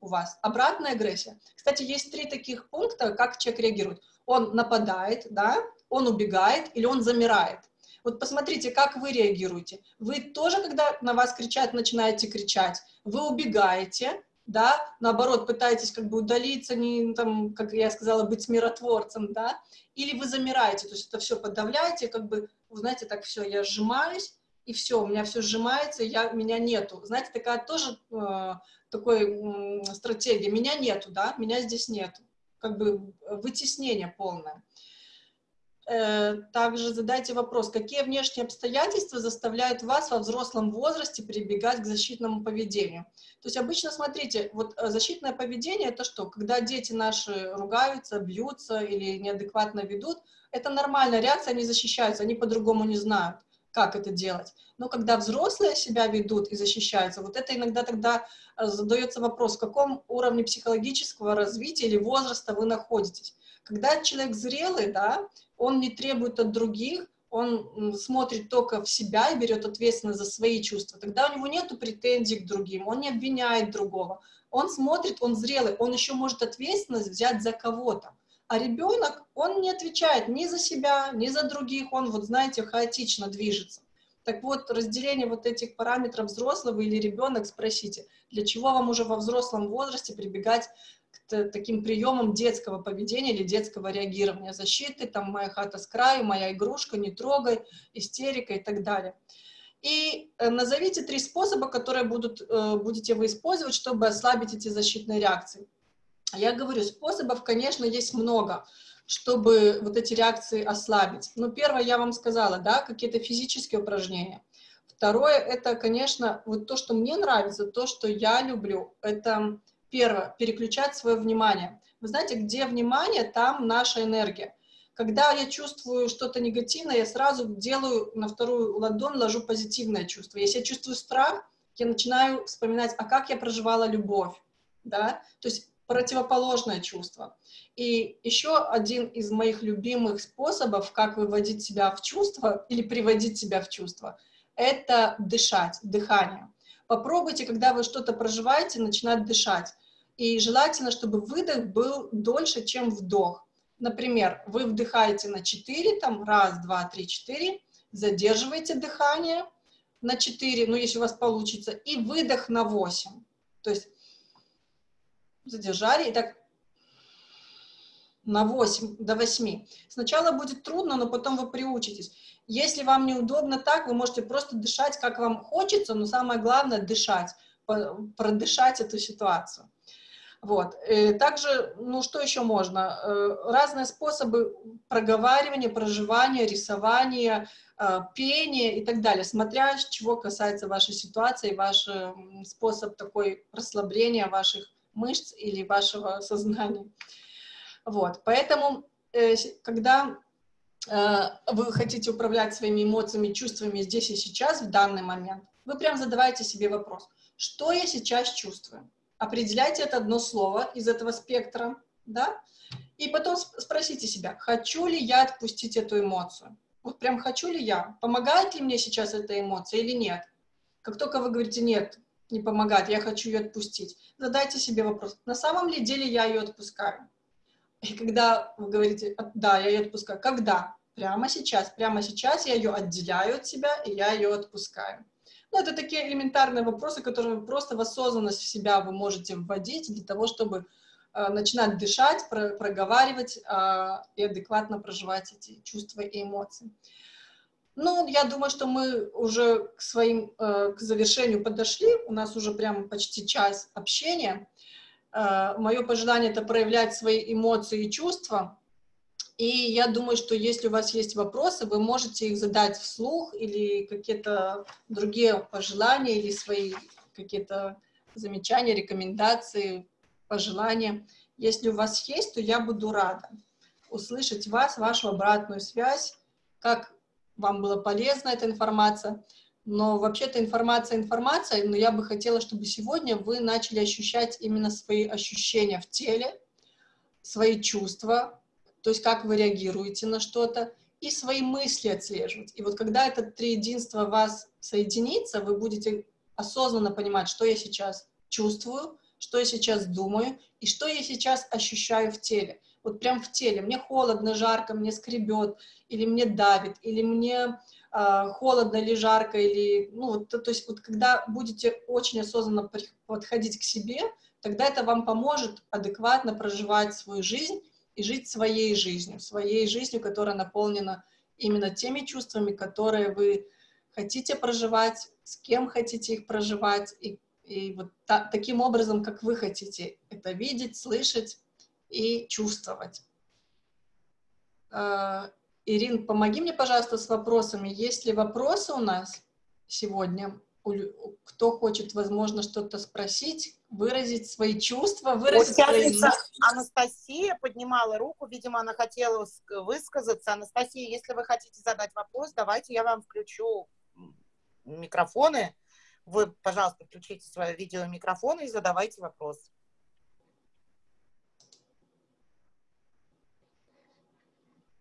у вас. Обратная агрессия. Кстати, есть три таких пункта, как человек реагирует. Он нападает, да, он убегает или он замирает. Вот посмотрите, как вы реагируете. Вы тоже, когда на вас кричат, начинаете кричать, вы убегаете, да, наоборот, пытаетесь как бы удалиться, не, там, как я сказала, быть миротворцем, да, или вы замираете, то есть это все подавляете, как бы, знаете, так все, я сжимаюсь, и все, у меня все сжимается, я, меня нету. Знаете, такая тоже э, такой э, стратегия. Меня нету, да, меня здесь нету. Как бы вытеснение полное. Э, также задайте вопрос, какие внешние обстоятельства заставляют вас во взрослом возрасте прибегать к защитному поведению? То есть обычно, смотрите, вот э, защитное поведение — это что? Когда дети наши ругаются, бьются или неадекватно ведут, это нормальная реакция, они защищаются, они по-другому не знают, как это делать. Но когда взрослые себя ведут и защищаются, вот это иногда тогда э, задается вопрос, в каком уровне психологического развития или возраста вы находитесь. Когда человек зрелый, да, он не требует от других, он смотрит только в себя и берет ответственность за свои чувства. Тогда у него нет претензий к другим, он не обвиняет другого. Он смотрит, он зрелый, он еще может ответственность взять за кого-то. А ребенок, он не отвечает ни за себя, ни за других, он, вот знаете, хаотично движется. Так вот, разделение вот этих параметров взрослого или ребенок, спросите, для чего вам уже во взрослом возрасте прибегать таким приемам детского поведения или детского реагирования, защиты, там, моя хата с краю, моя игрушка, не трогай, истерика и так далее. И э, назовите три способа, которые будут, э, будете вы использовать, чтобы ослабить эти защитные реакции. Я говорю, способов, конечно, есть много, чтобы вот эти реакции ослабить. Ну, первое, я вам сказала, да, какие-то физические упражнения. Второе, это, конечно, вот то, что мне нравится, то, что я люблю, это Первое, переключать свое внимание. Вы знаете, где внимание, там наша энергия. Когда я чувствую что-то негативное, я сразу делаю на вторую ладонь, ложу позитивное чувство. Если я чувствую страх, я начинаю вспоминать, а как я проживала любовь, да, то есть противоположное чувство. И еще один из моих любимых способов, как выводить себя в чувство или приводить себя в чувство, это дышать, дыхание. Попробуйте, когда вы что-то проживаете, начинать дышать. И желательно, чтобы выдох был дольше, чем вдох. Например, вы вдыхаете на 4, там, раз, два, три, четыре, задерживаете дыхание на 4, ну, если у вас получится, и выдох на 8. То есть задержали, и так на 8, до 8. Сначала будет трудно, но потом вы приучитесь. Если вам неудобно так, вы можете просто дышать, как вам хочется, но самое главное — дышать, продышать эту ситуацию. Вот. И также, ну что еще можно? Э, разные способы проговаривания, проживания, рисования, э, пения и так далее, смотря чего касается вашей ситуации, ваш способ такой расслабления ваших мышц или вашего сознания. Вот. Поэтому, э, когда Э, вы хотите управлять своими эмоциями, чувствами здесь и сейчас, в данный момент, вы прям задавайте себе вопрос, что я сейчас чувствую? Определяйте это одно слово из этого спектра, да, и потом спросите себя, хочу ли я отпустить эту эмоцию? Вот прям хочу ли я? Помогает ли мне сейчас эта эмоция или нет? Как только вы говорите «нет», не помогает, я хочу ее отпустить, задайте себе вопрос, на самом ли деле я ее отпускаю? И когда вы говорите, да, я ее отпускаю, когда? Прямо сейчас, прямо сейчас я ее отделяю от себя, и я ее отпускаю. Ну, это такие элементарные вопросы, которые просто в осознанность в себя вы можете вводить для того, чтобы э, начинать дышать, про, проговаривать э, и адекватно проживать эти чувства и эмоции. Ну, я думаю, что мы уже к своим, э, к завершению подошли. У нас уже прям почти час общения. Э, мое пожелание — это проявлять свои эмоции и чувства. И я думаю, что если у вас есть вопросы, вы можете их задать вслух или какие-то другие пожелания или свои какие-то замечания, рекомендации, пожелания. Если у вас есть, то я буду рада услышать вас, вашу обратную связь, как вам была полезна эта информация. Но вообще-то информация информация, но я бы хотела, чтобы сегодня вы начали ощущать именно свои ощущения в теле, свои чувства, то есть как вы реагируете на что-то, и свои мысли отслеживать. И вот когда это триединство вас соединится, вы будете осознанно понимать, что я сейчас чувствую, что я сейчас думаю и что я сейчас ощущаю в теле. Вот прям в теле. Мне холодно, жарко, мне скребет, или мне давит, или мне холодно или жарко, или, ну, то, то есть вот когда будете очень осознанно подходить к себе, тогда это вам поможет адекватно проживать свою жизнь и жить своей жизнью, своей жизнью, которая наполнена именно теми чувствами, которые вы хотите проживать, с кем хотите их проживать, и, и вот та, таким образом, как вы хотите это видеть, слышать и чувствовать. Ирин, помоги мне, пожалуйста, с вопросами. Есть ли вопросы у нас сегодня? Кто хочет, возможно, что-то спросить, выразить свои чувства, выразить вот свои... Анастасия поднимала руку, видимо, она хотела высказаться. Анастасия, если вы хотите задать вопрос, давайте я вам включу микрофоны. Вы, пожалуйста, включите свое видеомикрофон и задавайте вопрос.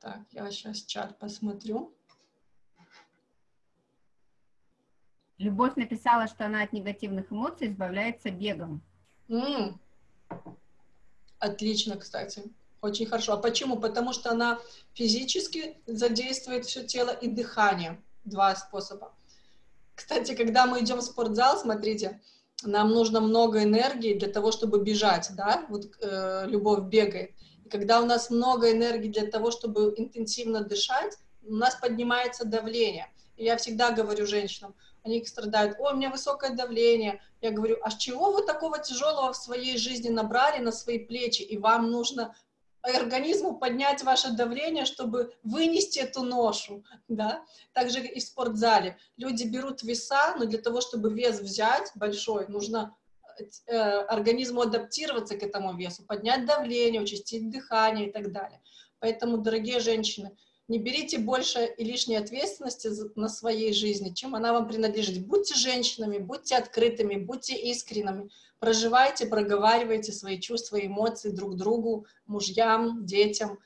Так, я сейчас чат посмотрю. Любовь написала, что она от негативных эмоций избавляется бегом. Mm. Отлично, кстати. Очень хорошо. А почему? Потому что она физически задействует все тело и дыхание. Два способа. Кстати, когда мы идем в спортзал, смотрите, нам нужно много энергии для того, чтобы бежать, да? Вот э, любовь бегает. Когда у нас много энергии для того, чтобы интенсивно дышать, у нас поднимается давление. Я всегда говорю женщинам, они страдают, ой, у меня высокое давление. Я говорю, а с чего вы такого тяжелого в своей жизни набрали на свои плечи, и вам нужно организму поднять ваше давление, чтобы вынести эту ношу, да. Также и в спортзале. Люди берут веса, но для того, чтобы вес взять большой, нужно организму адаптироваться к этому весу, поднять давление, участить дыхание и так далее. Поэтому, дорогие женщины, не берите больше и лишней ответственности на своей жизни, чем она вам принадлежит. Будьте женщинами, будьте открытыми, будьте искренними, проживайте, проговаривайте свои чувства и эмоции друг другу, мужьям, детям.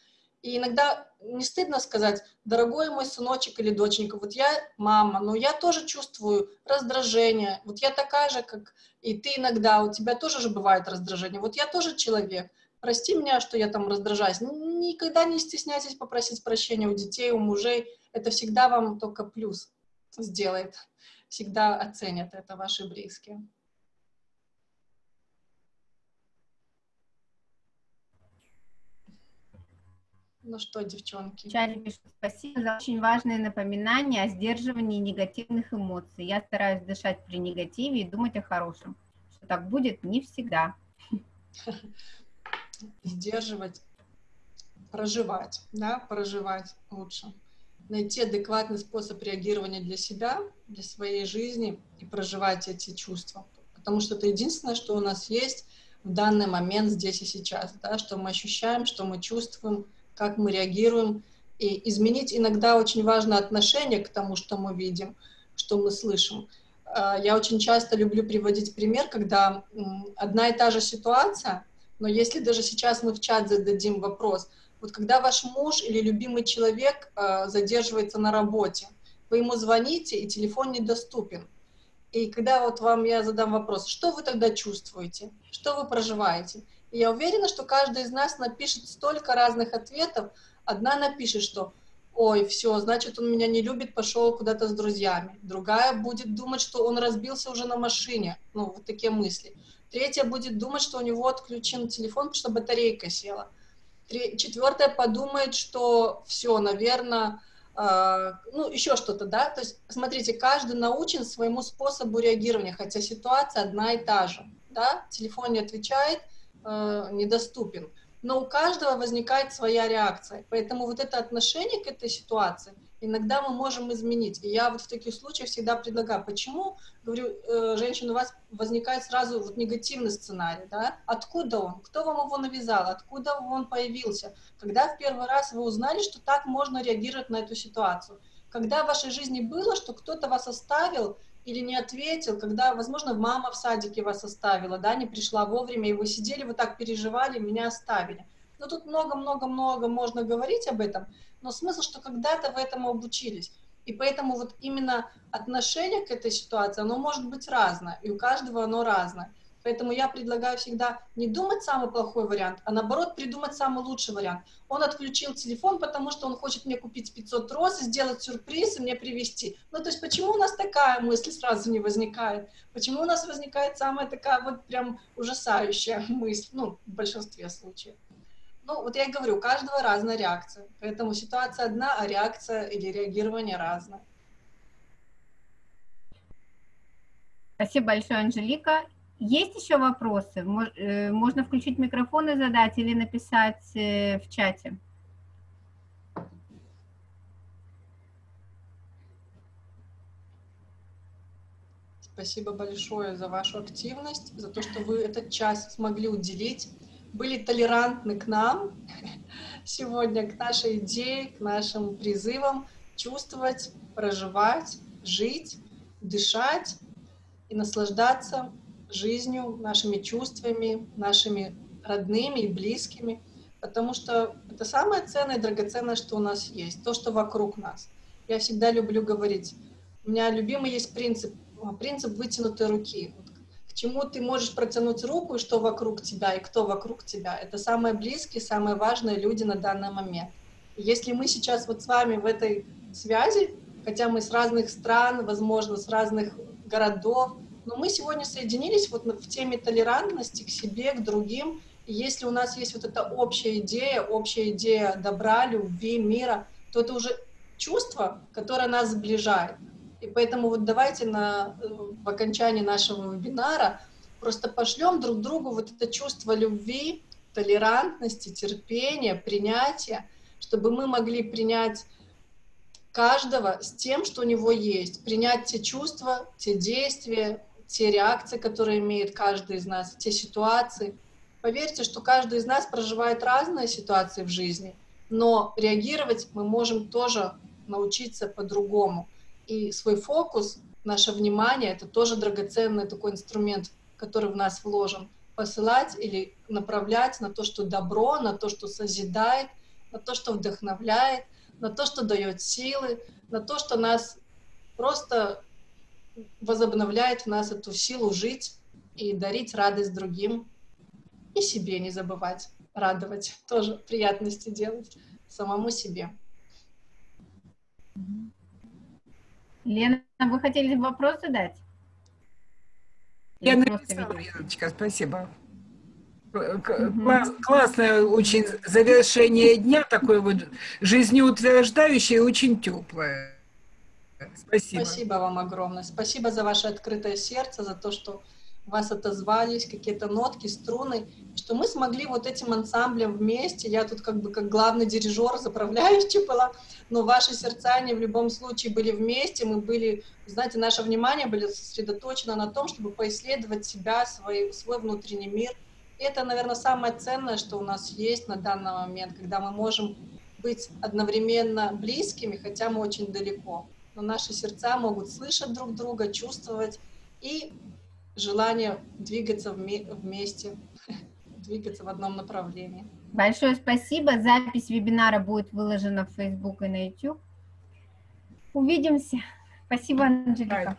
И иногда не стыдно сказать, дорогой мой сыночек или доченька, вот я мама, но я тоже чувствую раздражение, вот я такая же, как и ты иногда, у тебя тоже же бывает раздражение, вот я тоже человек, прости меня, что я там раздражаюсь. Никогда не стесняйтесь попросить прощения у детей, у мужей. Это всегда вам только плюс сделает. Всегда оценят это ваши близкие. Ну что, девчонки? Чарли пишет, спасибо за очень важное напоминание о сдерживании негативных эмоций. Я стараюсь дышать при негативе и думать о хорошем. Что так будет не всегда. сдерживать, проживать, да, проживать лучше. Найти адекватный способ реагирования для себя, для своей жизни и проживать эти чувства. Потому что это единственное, что у нас есть в данный момент здесь и сейчас, да, что мы ощущаем, что мы чувствуем, как мы реагируем. И изменить иногда очень важно отношение к тому, что мы видим, что мы слышим. А, я очень часто люблю приводить пример, когда одна и та же ситуация, но если даже сейчас мы в чат зададим вопрос, вот когда ваш муж или любимый человек э, задерживается на работе, вы ему звоните, и телефон недоступен. И когда вот вам я задам вопрос, что вы тогда чувствуете, что вы проживаете? И я уверена, что каждый из нас напишет столько разных ответов. Одна напишет, что ой, все, значит, он меня не любит, пошел куда-то с друзьями. Другая будет думать, что он разбился уже на машине. Ну, вот такие мысли. Третья будет думать, что у него отключен телефон, потому что батарейка села. Четвертая подумает, что все, наверное, э, ну, еще что-то, да. То есть, смотрите, каждый научен своему способу реагирования, хотя ситуация одна и та же, да. Телефон не отвечает, э, недоступен. Но у каждого возникает своя реакция. Поэтому вот это отношение к этой ситуации – иногда мы можем изменить. И я вот в таких случаях всегда предлагаю, почему, говорю, э, женщина, у вас возникает сразу вот негативный сценарий, да? Откуда он? Кто вам его навязал? Откуда он появился? Когда в первый раз вы узнали, что так можно реагировать на эту ситуацию? Когда в вашей жизни было, что кто-то вас оставил или не ответил, когда, возможно, мама в садике вас оставила, да, не пришла вовремя, и вы сидели, вы так переживали, меня оставили. Ну, тут много-много-много можно говорить об этом, но смысл, что когда-то вы этому обучились. И поэтому вот именно отношение к этой ситуации, оно может быть разное, и у каждого оно разное. Поэтому я предлагаю всегда не думать самый плохой вариант, а наоборот придумать самый лучший вариант. Он отключил телефон, потому что он хочет мне купить 500 роз, сделать сюрприз и мне привезти. Ну, то есть почему у нас такая мысль сразу не возникает? Почему у нас возникает самая такая вот прям ужасающая мысль, ну, в большинстве случаев? Ну, вот я и говорю, у каждого разная реакция. Поэтому ситуация одна, а реакция или реагирование разное. Спасибо большое, Анжелика. Есть еще вопросы? Э, Можно включить микрофон и задать или написать э, в чате. Спасибо большое за вашу активность, за то, что вы этот час смогли уделить, были толерантны к нам сегодня, к нашей идее, к нашим призывам чувствовать, проживать, жить, дышать и наслаждаться жизнью, нашими чувствами, нашими родными и близкими, потому что это самое ценное и драгоценное, что у нас есть, то, что вокруг нас. Я всегда люблю говорить, у меня любимый есть принцип, а, принцип вытянутой руки. К чему ты можешь протянуть руку, и что вокруг тебя, и кто вокруг тебя. Это самые близкие, самые важные люди на данный момент. И если мы сейчас вот с вами в этой связи, хотя мы с разных стран, возможно, с разных городов, но мы сегодня соединились вот в теме толерантности к себе, к другим. И если у нас есть вот эта общая идея, общая идея добра, любви, мира, то это уже чувство, которое нас сближает. И поэтому вот давайте на, э, в окончании нашего вебинара просто пошлем друг другу вот это чувство любви, толерантности, терпения, принятия, чтобы мы могли принять каждого с тем, что у него есть, принять те чувства, те действия, те реакции, которые имеет каждый из нас, те ситуации. Поверьте, что каждый из нас проживает разные ситуации в жизни, но реагировать мы можем тоже научиться по-другому. И свой фокус, наше внимание — это тоже драгоценный такой инструмент, который в нас вложен. Посылать или направлять на то, что добро, на то, что созидает, на то, что вдохновляет, на то, что дает силы, на то, что нас просто возобновляет в нас эту силу жить и дарить радость другим. И себе не забывать, радовать, тоже приятности делать самому себе. Лена, вы хотели вопрос задать? Я написала? Яночка, спасибо. Класс- Классное очень завершение дня, такое вот жизнеутверждающее и очень теплое. Спасибо. Спасибо вам огромное. Спасибо за ваше открытое сердце, за то, что вас отозвались какие-то нотки, струны, что мы смогли вот этим ансамблем вместе, я тут как бы как главный дирижер, заправляющий была, но ваши сердца, они в любом случае были вместе, мы были, знаете, наше внимание было сосредоточено на том, чтобы поисследовать себя, свой, свой внутренний мир. И это, наверное, самое ценное, что у нас есть на данный момент, когда мы можем быть одновременно близкими, хотя мы очень далеко. Но наши сердца могут слышать друг друга, чувствовать и желание двигаться вме- вместе, двигаться в одном направлении. Большое спасибо. Запись вебинара будет выложена в Facebook и на YouTube. Увидимся. Спасибо, Анжелика.